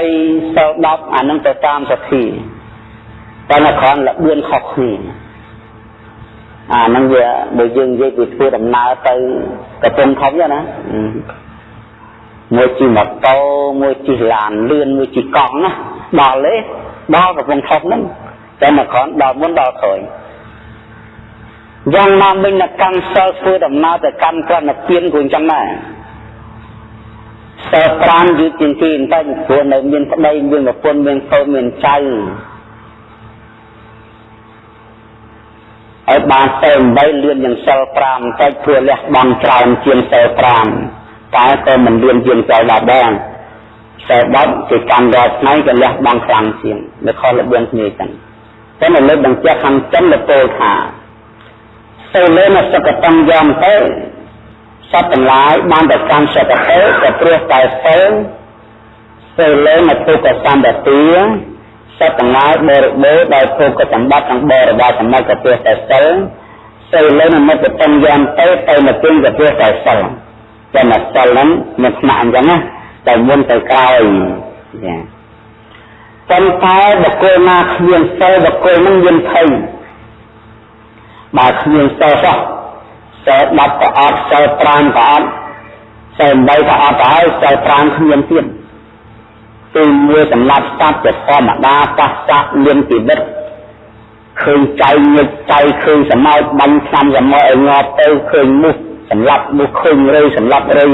8សិល10អានឹងទៅតាមសទ្ធាតែនៅក្រោមលបឿនខុសគ្នាអានឹងវាបើយើងនិយាយពីធ្វើដំណើរទៅកំពង់ធំណាមួយជិះម៉ូតូមួយជិះឡានលឿនមួយជិះកង់ណាដល់ទេដល់កំពង់ធំហ្នឹងតែមកគ្រាន់ដល់មុនដល់ក្រោយយ៉ាងណាមិញនៅកាន់សិលធ្វើដំណើរទៅកាន់ក្រណពៀនគួរអញ្ចឹងដែរ សិល5យឺតជាងគេបន្តិចព្រោះនៅមានប្តីមានប្រពន្ធមានកូនមានចៅឲ្យបានសិល8លឿនយ៉ាងសិល5តែព្រោះលះបង់ច្រើនជាងសិល5តែក៏មិនលឿនជាងសិល10ដែរសិល10គេកាន់រាល់ថ្ងៃក៏លះបង់ខ្លាំងជាងនៅខុសរបៀងគ្នាចឹងតែនៅលើបញ្ជាក់ខាងចិនលពោលថាទៅលើនសកតੰយ៉ាងទៅ សត្វទាំងឡាយបានទៅកាន់សកតទៅក៏ព្រោះតែសិលទៅលើនទុកសម្បទាសត្វទាំងឡាយបរិបូរដោយភោគសម្បត្តិទាំងបរិបាសម្បត្តិក៏ព្រោះតែសិលទៅលើនមិត្តតੰយ៉ាងទៅទៅមកទិញក៏ព្រោះតែសិលតែមកសិលហ្នឹងមានស្នាក់អញ្ចឹងណាតែមុនទៅក្រោយចាប៉ុន្តែបុគ្គលណាគ្មានសិលបុគ្គលនឹងមានភ័យបើគ្មានសិលសោះ សិល10ក៏អត់សិល5ក៏អត់សិល8ក៏អត់ទៅហើយសិល5គ្មានទៀតគឺមួយសម្រាប់សត្វជាធម្មតាប៉ះសាក់មានជីវិតឃើញចៃញឹកចៃឃើញសមោចបាញ់ឆ្នាំសមោចឲ្យងាប់ទៅឃើញមុខសម្រាប់មុខឃើញរៃសម្រាប់រៃ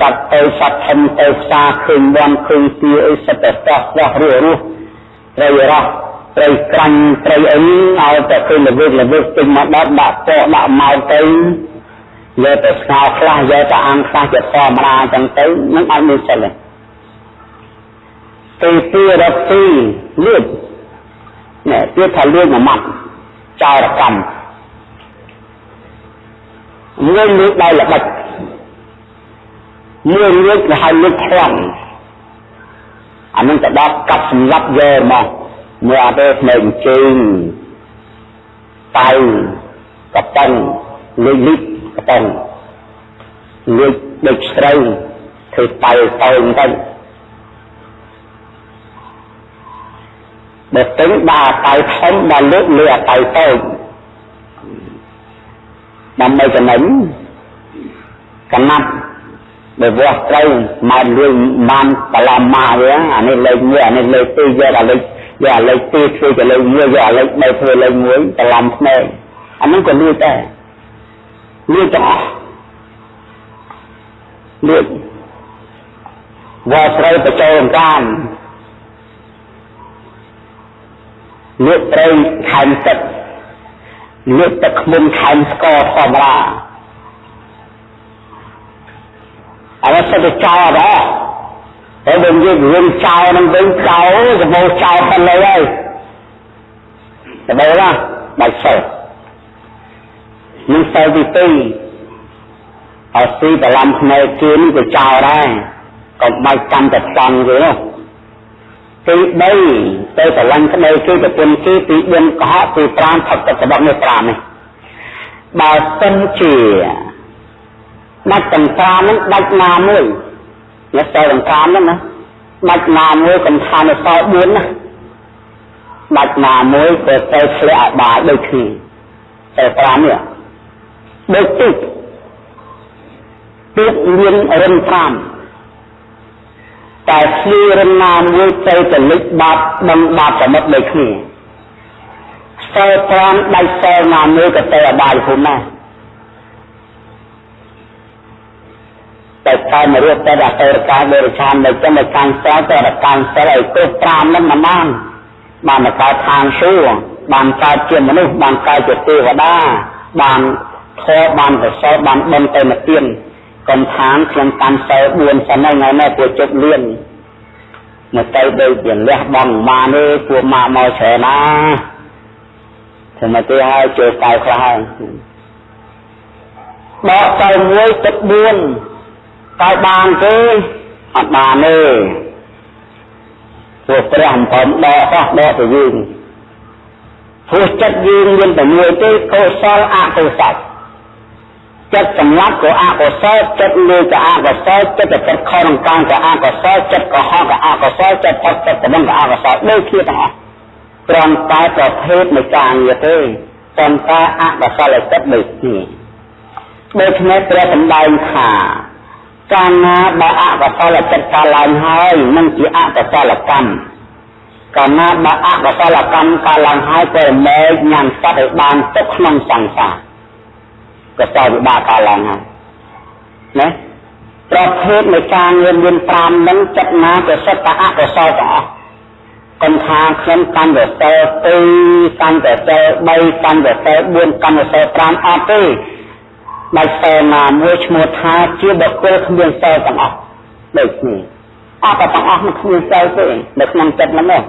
សត្វទៅសត្វធំទៅផ្សារឃើញបន់ឃើញទាអីសិតតែស្ទោះស្ទោះរស់រស់រៃរស់ ត្រីក្រាញ់ត្រីអីឲ្យតែឃើញល្វិចល្វិចពេញមកដល់ដាក់ពកដាក់ម៉ោងទៅយកតែស្ងោខ្លះយកតែអាំងខ្លះជាធម្មតាចឹងទៅនឹងអត់មានសិលទេទីទីរកទីលឿនណែទៀតថាលឿនមួយម៉ាត់ចោរកម្មមួយលើកដៃល្បិចមួយលើកគេហៅលើកខ្លាំងអានឹងទៅដល់កាប់សម្លាប់យកមក មើលអត់ទេភ្នែកជើងតៃកប៉ិនលុយលិចកប៉ិនលុយដូចស្រូវធ្វើតៃតូនទៅបើទិញដាក់តៃធំដល់លើកលើតៃតូចដើម្បីចំណេញកណាត់បើវាស់ត្រូវមកលឿនបានបឡំមកវាអានេះលេខ1អានេះលេខ2យកដល់លេខ យកអាលេខ2ធ្វើទៅលេខ1យកអាលេខ3ធ្វើលេខ1ច្រឡំភ្នែកអានោះក៏លួចដែរលួចទាំងអស់លួចវល់ស្រីបចូលកានលួចត្រីខែមទឹកលួចទឹកខ្មុំខែមស្ករធម្មតាអរសិតចោលដែរ ហើយបើនិយាយរឿងចោលនឹងវិញចោលកបោចោលទៅលើហើយកបោណាបាច់សិលនឹងសិលទី2អត់ស៊ីបឡំភ្នែកគេនេះក៏ចោលដែរកុំបាច់កាន់តែស្ង់គេនោះទី3ទៅស្រឡាញ់ក្តីគឺប្រពន្ធគេទី4កុហកទី5ផុតទឹករបស់នេះ5នេះបើសិនជាដាច់ទាំង5ហ្នឹងដាច់ណាមួយអ្នកសល់ទាំង5ហ្នឹងណាដាច់ណាមួយកំថានៅសល់4ណាដាច់ណាមួយក៏ទៅធ្លាក់អបាយដូចគ្នាតែ5នេះដូចទឹកទឹកមានរិន5តែស្លីរិនណាមួយទៅទៅលិចបាត់ដឹងបាត់សមុទ្រដូចគ្នាសល់5ដាច់សល់ណាមួយក៏ទៅអបាយភូមិណា តែតែមករស់តែអតរកាបរិឆាននៅចឹងនៅខាងស្ទតែរកាងសិលឲ្យគ្រប់5នឹងមិនបានបានមកកើតខាងសួរបានកើតជាមនុស្សបានកើតជាទេវតាបានធម៌បានប្រសើរបានបន់ទៅមកទៀនកុំខាងខ្ញុំកាន់សិល4សិនហើយថ្ងៃនេះពួកជប់លៀនមកទៅដូចជាលះបង់បានទេពួកមកមកច្រើនណាធ្វើមកទេហើយចូលកៅខ្លះហើយដកទៅមួយទឹក4 តើបានទេអត់បានទេព្រោះព្រះអំផមដកសោះដកទៅយើងព្រោះចិត្តយើងមានតែមួយទេកុសលអកុសលចិត្តសម្លាប់ក៏អកុសលចិត្តលើក៏អកុសលចិត្តតែចិត្តខុសនឹងកាមក៏អកុសលចិត្តកុហកក៏អកុសលចិត្តផុតចិត្តតំងក៏អកុសលដូចគ្នាទាំងអស់ត្រង់តែប្រភេទនៃការងារទេប៉ុន្តែអកុសលចិត្តដូចគ្នាដូច្នេះព្រះសម្ដែងថា កាលណាបើអកុសលចិត្តកើតឡើងហើយនឹងជាអកុសលកម្មកាលណាបើអកុសលកម្មកើតឡើងហើយក៏មែកញ៉ាំសត្វឲ្យបានទុកក្នុងសង្សារកសលវិបាកកើតឡើងហើយណាប្រភេទនៃការងឿនមាន5នឹងចិត្តណាក៏សិតតែអកុសលទាំងអស់កុំថាខ្ញុំកាន់តែសល់2កាន់តែសល់3កាន់តែសល់4កាន់តែសល់5អត់ទេ ដាច់សល់ណាមួយឈ្មោះថាជាបុគ្គលគ្មានសល់ទាំងអស់ដូចនេះអត់តែទាំងអស់មិនគ្មានសល់ទេនៅក្នុងចិត្តហ្នឹង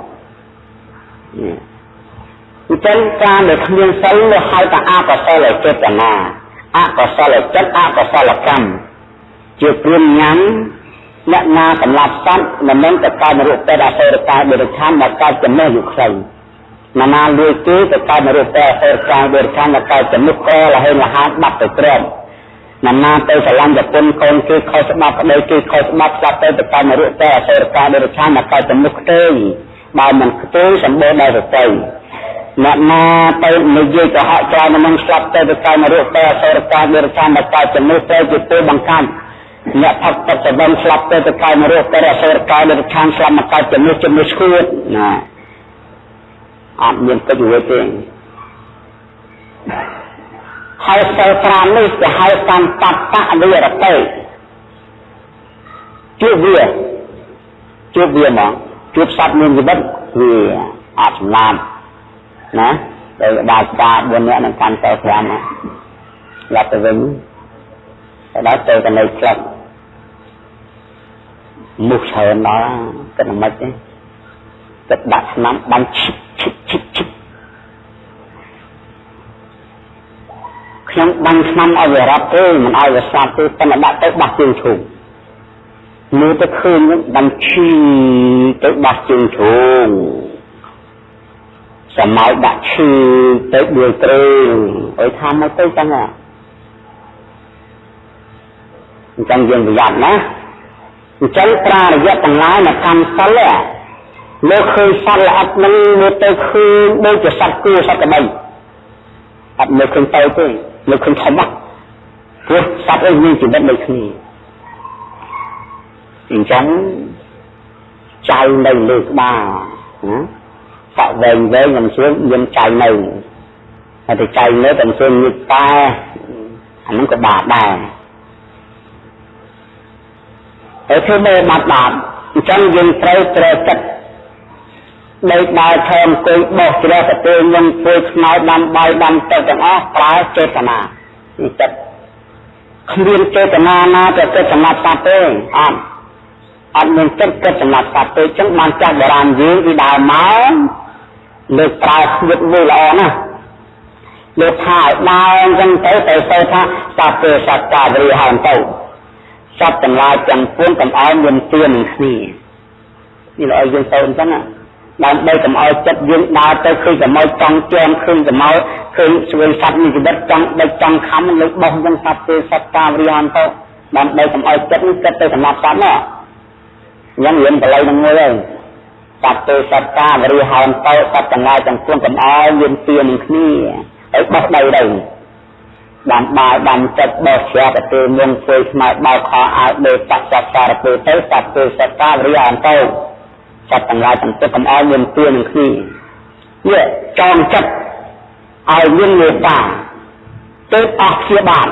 អញ្ចឹងការដែលគ្មានសិលនោះហៅថាអកុសលចេតនាអកុសលចិត្តអកុសលកម្មជាព្រាមញ៉ាំអ្នកណាសម្លាប់សត្វមិនមែនតែកើតរូបពេទ្យអសេរកាយបរិឆានដែលកើតចំណេះយុខ្លី ណានាលួយគេទៅកើតរូបពេទ្យអសេរកាយបរិឆានដែលកើតចំណុះក្រលហេលហានបាត់ទៅក្រមណានាទៅស្រឡាញ់ប្រពន្ធកូនគេខុសច្បាប់ប្តីគេខុសច្បាប់ស្លាប់ទៅទៅកើតរូបពេទ្យអសេរកាយបរិឆានដែលកើតចំណុះខ្ទេយបើមិនខ្ទេយសម្បូរដោយសតិអ្នកណាទៅនិយាយកុហកច្រើននឹងស្លាប់ទៅទៅកើតរូបពេទ្យអសេរកាយបរិឆានដែលកើតចំណុះទៅជាពេលបង្កាត់អ្នកផឹកទឹកសវឹងស្លាប់ទៅទៅកាយមរោគទៅអសុរកាយនៅខាងស្លាប់មកកើតជំនួសជំនួសឈួតណា អត់មានទឹកវិទេហើយសិល5នេះគេហៅកម្មបត្តៈវិរតិជួបវាជួបវាមកជួបសត្វមានជីវិតវាអត់ចំណានណាដោយដាច់តា4នាក់នឹងកាន់សិល5ណាយ៉ាប់ទៅវិញទៅដល់ទៅកណៃខ្លឹកមុខច្រើនដល់គិតមិនទេគិតដាក់ឆ្នាំបាញ់ឈិបឈិបឈិបឈិប ខ្ញុំបាញ់ឆ្នាំឲ្យវារត់ទេមិនឲ្យវាស្លាប់ទេតែដាក់ទៅបោះជើងឈូងមើលទៅឃើញបាញ់ឈីទៅបោះជើងឈូងសម័យដាក់ឈីទៅដួលត្រេងអើយថាមកទៅចឹងហ៎អញ្ចឹងយើងប្រយ័ត្នណាអញ្ចឹងប្រារយៈទាំងឡាយនៅកម្មសិលលើឃើញសត្វល្អិតនឹងមើលទៅឃើញដូចជាសត្វគួរសត្វក្បីអត់មើលឃើញទៅទេ មើលឃើញធំណាស់ព្រោះសត្វអីមានជីវិតដូចគ្នាអញ្ចឹងចៅនៅលើក្បាលណាសក់វែងវែងមិនស្រួលមានចៅនៅហើយតែចៅនៅតែស្រួលមានតែអាហ្នឹងក៏បាដែរហើយធ្វើមេបាត់បាត់អញ្ចឹងយើងត្រូវត្រូវចិត្ត ដេកដើរថែមអង្គុយបោះជ្រះប្រទេសនឹងធ្វើខ្មៅដាំបាយដាំទឹកទាំងអស់ប្រើចេតនានេះចិត្តគ្មានចេតនាណាទៅគិតសម្រាប់សត្វទេអត់អត់មានចិត្តគិតសម្រាប់សត្វទេអញ្ចឹងបានចាស់បុរាណយើងពីដើមមកលើកប្រើស្វិតមួយល្អណាស់លើកថាឲ្យដើរអញ្ចឹងទៅទៅទៅថាសត្វទេសត្វកាវរីហើយទៅសត្វទាំងឡាយទាំងពួងកុំឲ្យមានទៀននឹងគ្នានេះឲ្យយើងទៅអញ្ចឹង ដើម្បីកុំឲ្យចិត្តយើងដើរទៅឃើញកម្ោចចង់ជាំឃើញកម្ោចឃើញស្វែងសត្វមានជីវិតចង់ដេកចង់ខំលើបោះអញ្ចឹងសត្វទេសត្វកាវរីហើយទៅដើម្បីកុំឲ្យចិត្តនេះគិតទៅសម្រាប់សត្វណាអញ្ចឹងរៀនបល័យនឹងមួយហើយសត្វទេសត្វកាវរីហើយទៅសត្វទាំងឡាយទាំងពួងកុំឲ្យមានទៀននឹងគ្នាហើយបោះដៃទៅបានបាយបានចិត្តបោះជ្រះប្រទេមុនធ្វើស្មើបោកខោអាវដេកសត្វសារពើទៅសត្វធ្វើសត្វកាវរីអន្តោ សត្វទាំងឡាយទាំងទឹកកុំឲ្យមានទួនឹងគ្នានេះចងចិត្តឲ្យមានមេត្តាទៅអស់ព្យាបាល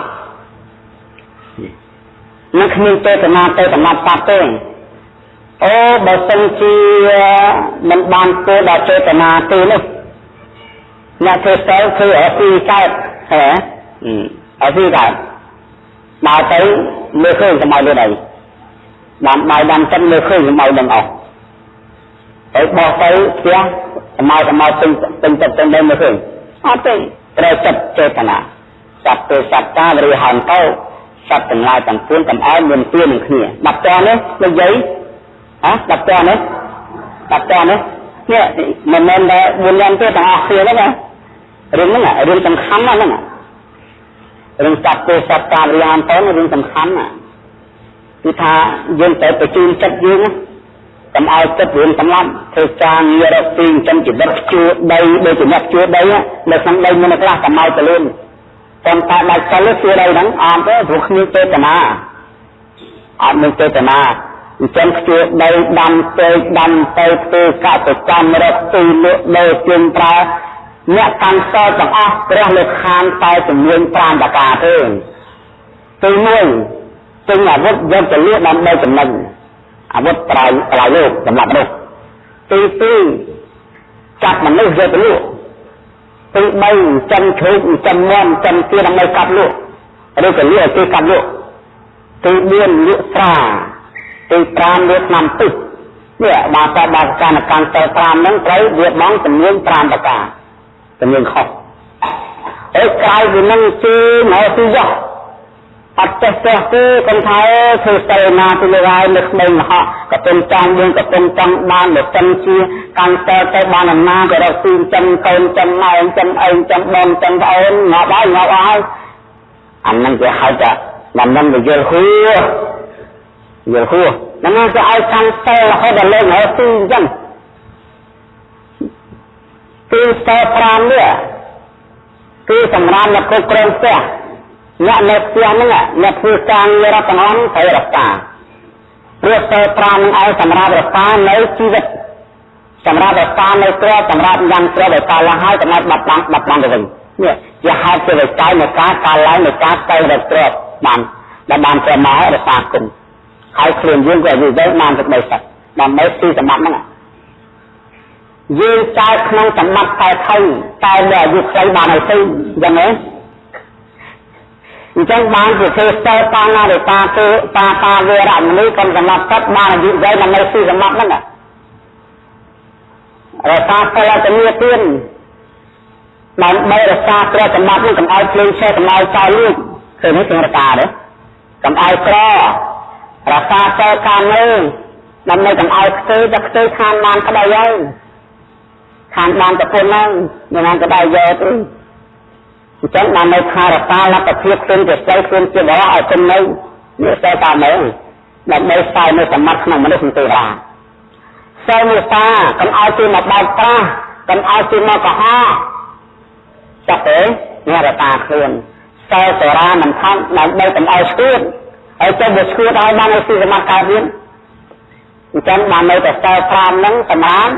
នឹងគ្មានចេតនាទៅសម្រាប់សត្វទេអូបើសិនជាមិនបានគោដល់ចេតនាទេនោះអ្នកធ្វើស្ទើគឺអត់ពីកើតហ៎អត់ពីកើតដើរទៅមើលឃើញសម័យលើដីបានបាយបានចិត្តមើលឃើញសម័យនឹងអស់ ហើយបោះទៅផ្ទះសម័យសម័យពេញពេញចិត្តពេញដីមើលឃើញអត់ទេត្រូវចិត្តចេតនាសត្វទេសត្វតាឬហៅទៅសត្វទាំងឡាយទាំងពួងកំអើមានទៀននឹងគ្នាដល់តនេះនិយាយហ៎ដល់តនេះដល់តនេះនេះមិនមែនតែ4យ៉ាងទេទាំងអស់គ្នាហ្នឹងណារឿងហ្នឹងរឿងសំខាន់ណាស់ហ្នឹងរឿងសត្វទេសត្វតារិយានទៅរឿងសំខាន់ណាគឺថាយើងត្រូវបញ្ជូនចិត្តយើង កុំឲ្យចិត្តរឿងសម្លាប់ធ្វើការងាររកទីចិញ្ចឹមជីវិតជួដីដូចជាអ្នកជួដីនៅក្នុងដីមានខ្លះកុំឲ្យទៅលឿនប៉ុន្តែដាច់សិលជួដីហ្នឹងអត់ទេព្រោះគ្មានចេតនាអត់មានចេតនាអញ្ចឹងខ្ជួដីដាំពេកដាំទៅធ្វើកសកម្មរកទីលក់ដូរជាងប្រើអ្នកកាន់សល់ទាំងអស់ព្រះលើខានតែជំនាញ5ប្រការទេទី1ទិញអាវុធយកទៅលក់ដើម្បីចំណេញ អាវុធប្រៃប្រៃលោកសម្រាប់មនុស្សទី2ចាប់មនុស្សយកទៅលក់ទី3ចិនឈូកចិនមន់ចិនទាដើម្បីកាប់លក់ឬក៏លក់ឲ្យគេកាប់លក់ទី4លក់ស្រាទី5លក់ឆ្នាំទឹកនេះបាទតបាសកម្មកម្មត5ហ្នឹងត្រូវវាបងចំនួន5ប្រការចំនួនខុសហើយក្រៅពីនឹងគឺមកទីយោ អត់ចេះចេះទេគាត់ថាធ្វើសិលណាទៅលើហើយនៅក្មេងមហោក៏ពំចង់យើងក៏ពំចង់បានលសិនជាកាន់តើទៅបានអាណាក៏រកទីចិនកូនចិនម៉ែចិនអីចិនបងចិនប្អូនងាប់ហើយងាប់ហើយអានឹងគេហៅថាដំណឹងវាយល់ហួយល់ហួហ្នឹងគេឲ្យកាន់តើរហូតដល់លេងរកទីអញ្ចឹងទីតើ5នេះគឺសម្រាប់អ្នកគ្រប់គ្រងផ្ទះ អ្នកនៅផ្ទះហ្នឹងអ្នកធ្វើការងាររដ្ឋបាលត្រូវរក្សាព្រោះស្ទើ5នឹងឲ្យសម្រាប់រក្សានៅជីវិតសម្រាប់រក្សានៅទ្រព្យសម្រាប់យ៉ាងទ្រព្យឲ្យកាលឡើងហើយកំណត់បាត់បង់បាត់បង់ទៅវិញនេះជាហេតុជាវិច័យនៃការកាលឡើងនៃការទៅរកទ្រព្យបានដែលបានប្រមារក្សាគុណហើយខ្លួនយើងក៏យល់ទៅបានទឹកដីសឹកដើម្បីទីសម្បត្តិហ្នឹងយើងចែកក្នុងសម្បត្តិតែថៃតែនៅអាយុខ្លីបានឲ្យទៅយ៉ាងណា អញ្ចឹងបានជាធ្វើស្ទើតាណារិតាទេតាតាវេរមណីកំសម្បត្តិទឹកបានអាយុវែងដើម្បីទីសម្បត្តិហ្នឹងរសាសិលតនីទានដើម្បីរក្សាព្រះសម្បត្តិនេះកុំឲ្យភ្លេងឆេះកុំឲ្យចោលលួចឃើញនេះជារកាទេកុំឲ្យក្ររក្សាសិលកាមនេះដើម្បីកុំឲ្យខ្ទេតែខ្ទេខានបានក្តីហើយខាងបានប្រពន្ធហ្នឹងមិនបានក្តៅយកទេ អញ្ចឹងបាននៅខារតាលទ្ធភាពខ្លួនជាស្រីខ្លួនជាបរិឲ្យគុំនៅនេះតែតាមហ្នឹងដើម្បីស្ដាយនៅសម្បត្តិក្នុងមនុស្សទេវតាសិលមេត្តាកុំឲ្យគេមកបោកប្រាស់កុំឲ្យគេមកកុហកចាប់ទេនេះរតាខ្លួនសិលសេរាមិនខំដើម្បីកុំឲ្យស្គួតហើយទៅវាស្គួតឲ្យបានឲ្យស៊ីសមត្ថកើតទៀតអញ្ចឹងបាននៅតែសិល5ហ្នឹងសម្រាប់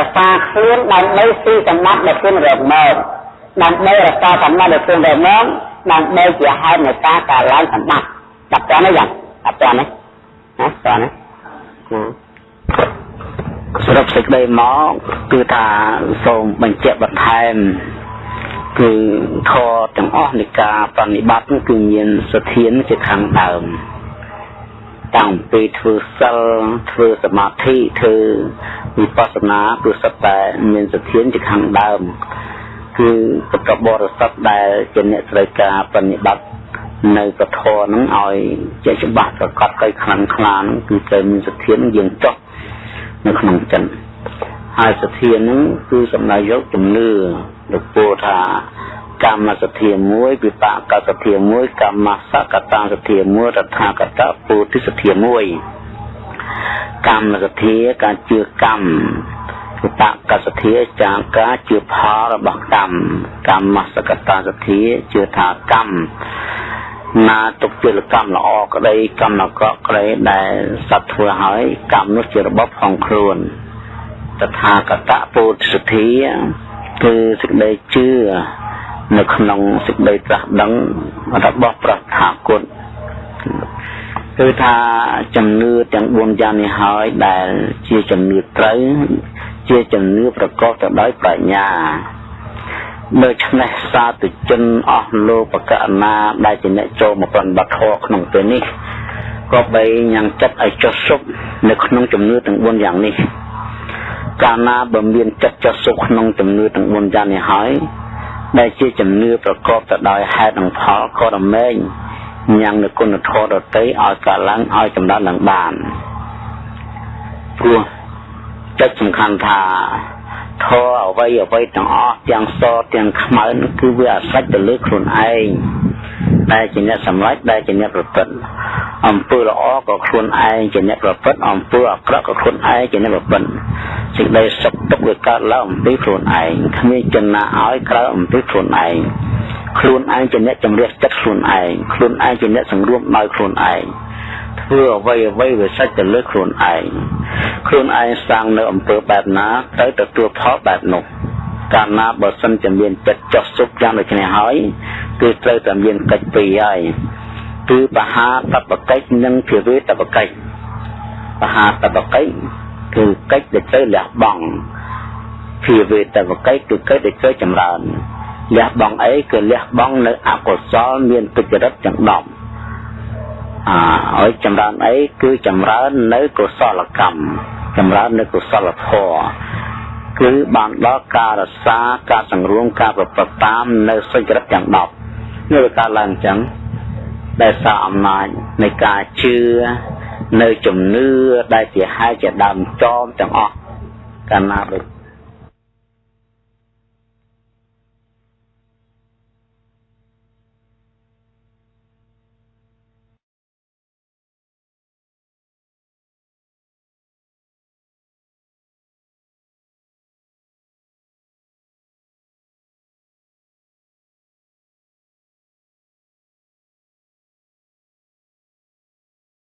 រក្សាខ្លួនដើម្បីស៊ីសម្បត្តិដែលខ្លួនរកមក ដើម្បីរក្សាសម្បត្តិដែលខ្លួនរកមកដើម្បីជាហេតុនៃការកើនឡើងសម្បត្តិដល់តើនេះយ៉ាងដល់តើនេះណាតើនេះសរុបសេចក្តីមកគឺថាសូមបញ្ជាក់បន្ថែមគឺធរទាំងអស់នៃការប្រតិបត្តិគឺមានសធានជាខាងដើមតាំងពីធ្វើសិលធ្វើសមាធិធ្វើវិបស្សនាគឺសិតតែមានសធានជាខាងដើម គឺពុទ្ធបរិស័ទដែលជាអ្នកត្រូវការប្រតិបត្តិនៅពធនឹងឲ្យជាច្បាស់ប្រកបកៃខ្លាំងខ្លានឹងគឺត្រូវមានសធានយើងចុះនៅក្នុងចិត្តហើយសធាននឹងគឺសំដៅយកជំនឿលោកពោលថាកម្មសទ្ធាមួយវិបាកសទ្ធាមួយកម្មសកតាសទ្ធាមួយតថាគតពុទ្ធសទ្ធាមួយកម្មសទ្ធាការជឿកម្ម វិបាកសទ្ធាចាការជឿផលរបស់កម្មកម្មសកតាសទ្ធាជឿថាកម្មណាទុកជាកម្មល្អក្តីកម្មអាក្រក់ក្តីដែលសត្វធ្វើឲ្យកម្មនោះជារបបផងខ្លួនតថាគតពុទ្ធសទ្ធាគឺសេចក្តីជឿនៅក្នុងសេចក្តីត្រាស់ដឹងរបស់ព្រះថាគុណ គឺថាជំនឿទាំង4យ៉ាងនេះហើយដែលជាជំនឿត្រូវជាជំនឿប្រកបទៅដោយប្រាជ្ញាដូច្នេះសាធុជនអស់លោកកណាដែលជាអ្នកចូលមកប្រតិបត្តិធម៌ក្នុងពេលនេះក៏បីញ៉ាំងចិត្តឲ្យចុះសុខនៅក្នុងជំនឿទាំង4យ៉ាងនេះកាលណាបើមានចិត្តចុះសុខក្នុងជំនឿទាំង4យ៉ាងនេះហើយដែលជាជំនឿប្រកបទៅដោយហេតុនិងផលក៏រមែង ញ៉ាំងនៅគុណធម៌ដតីឲ្យកាឡើងឲ្យចម្រើនឡើងបានព្រោះចិត្តសំខាន់ថាធម៌អ្វីអ្វីទាំងអស់ទាំងសទាំងខ្មៅគឺវាអាស្រេចទៅលើខ្លួនឯងដែលជាអ្នកសម្រេចដែលជាអ្នកប្រព្រឹត្តអំពើល្អក៏ខ្លួនឯងជាអ្នកប្រព្រឹត្តអំពើអាក្រក់ក៏ខ្លួនឯងជាអ្នកប្រព្រឹត្តសេចក្តីសុខទុក្ខវាកើតឡើងអំពីខ្លួនឯងគ្មានចំណាឲ្យក្រៅអំពីខ្លួនឯង ខ្លួនឯងជាអ្នកជំរះចិត្តខ្លួនឯងខ្លួនឯងជាអ្នកសង្រួមដោយខ្លួនឯងធ្វើអ្វីអ្វីវាសិចទៅលើខ្លួនឯងខ្លួនឯងសាងនៅអំពើបែបណាទៅទទួលផលបែបនោះកាលណាបើសិនជាមានចិត្តចោះសុខយ៉ាងដូចនេះហើយគឺត្រូវតែមានកិច្ចពីរហើយគឺបហាតបកិច្ចនិងភាវេតបកិច្ចបហាតបកិច្ចគឺកិច្ចដែលត្រូវលះបង់ភាវេតបកិច្ចគឺកិច្ចដែលត្រូវចម្រើន លះបង់អីគឺលះបង់នៅអកុសលមានទុច្ចរិតទាំង10អើហើយចម្រើនអីគឺចម្រើននៅកុសលកម្មចម្រើននៅកុសលធម៌គឺបានដល់ការរក្សាការសង្រួមការប្រព្រឹត្តតាមនៅសុចរិតទាំង10នេះវាកើតឡើងអញ្ចឹងដែលសារអំណាចនៃការជឿនៅជំនឿដែលជាហេតុជាដើមចោមទាំងអស់កាលណាដូច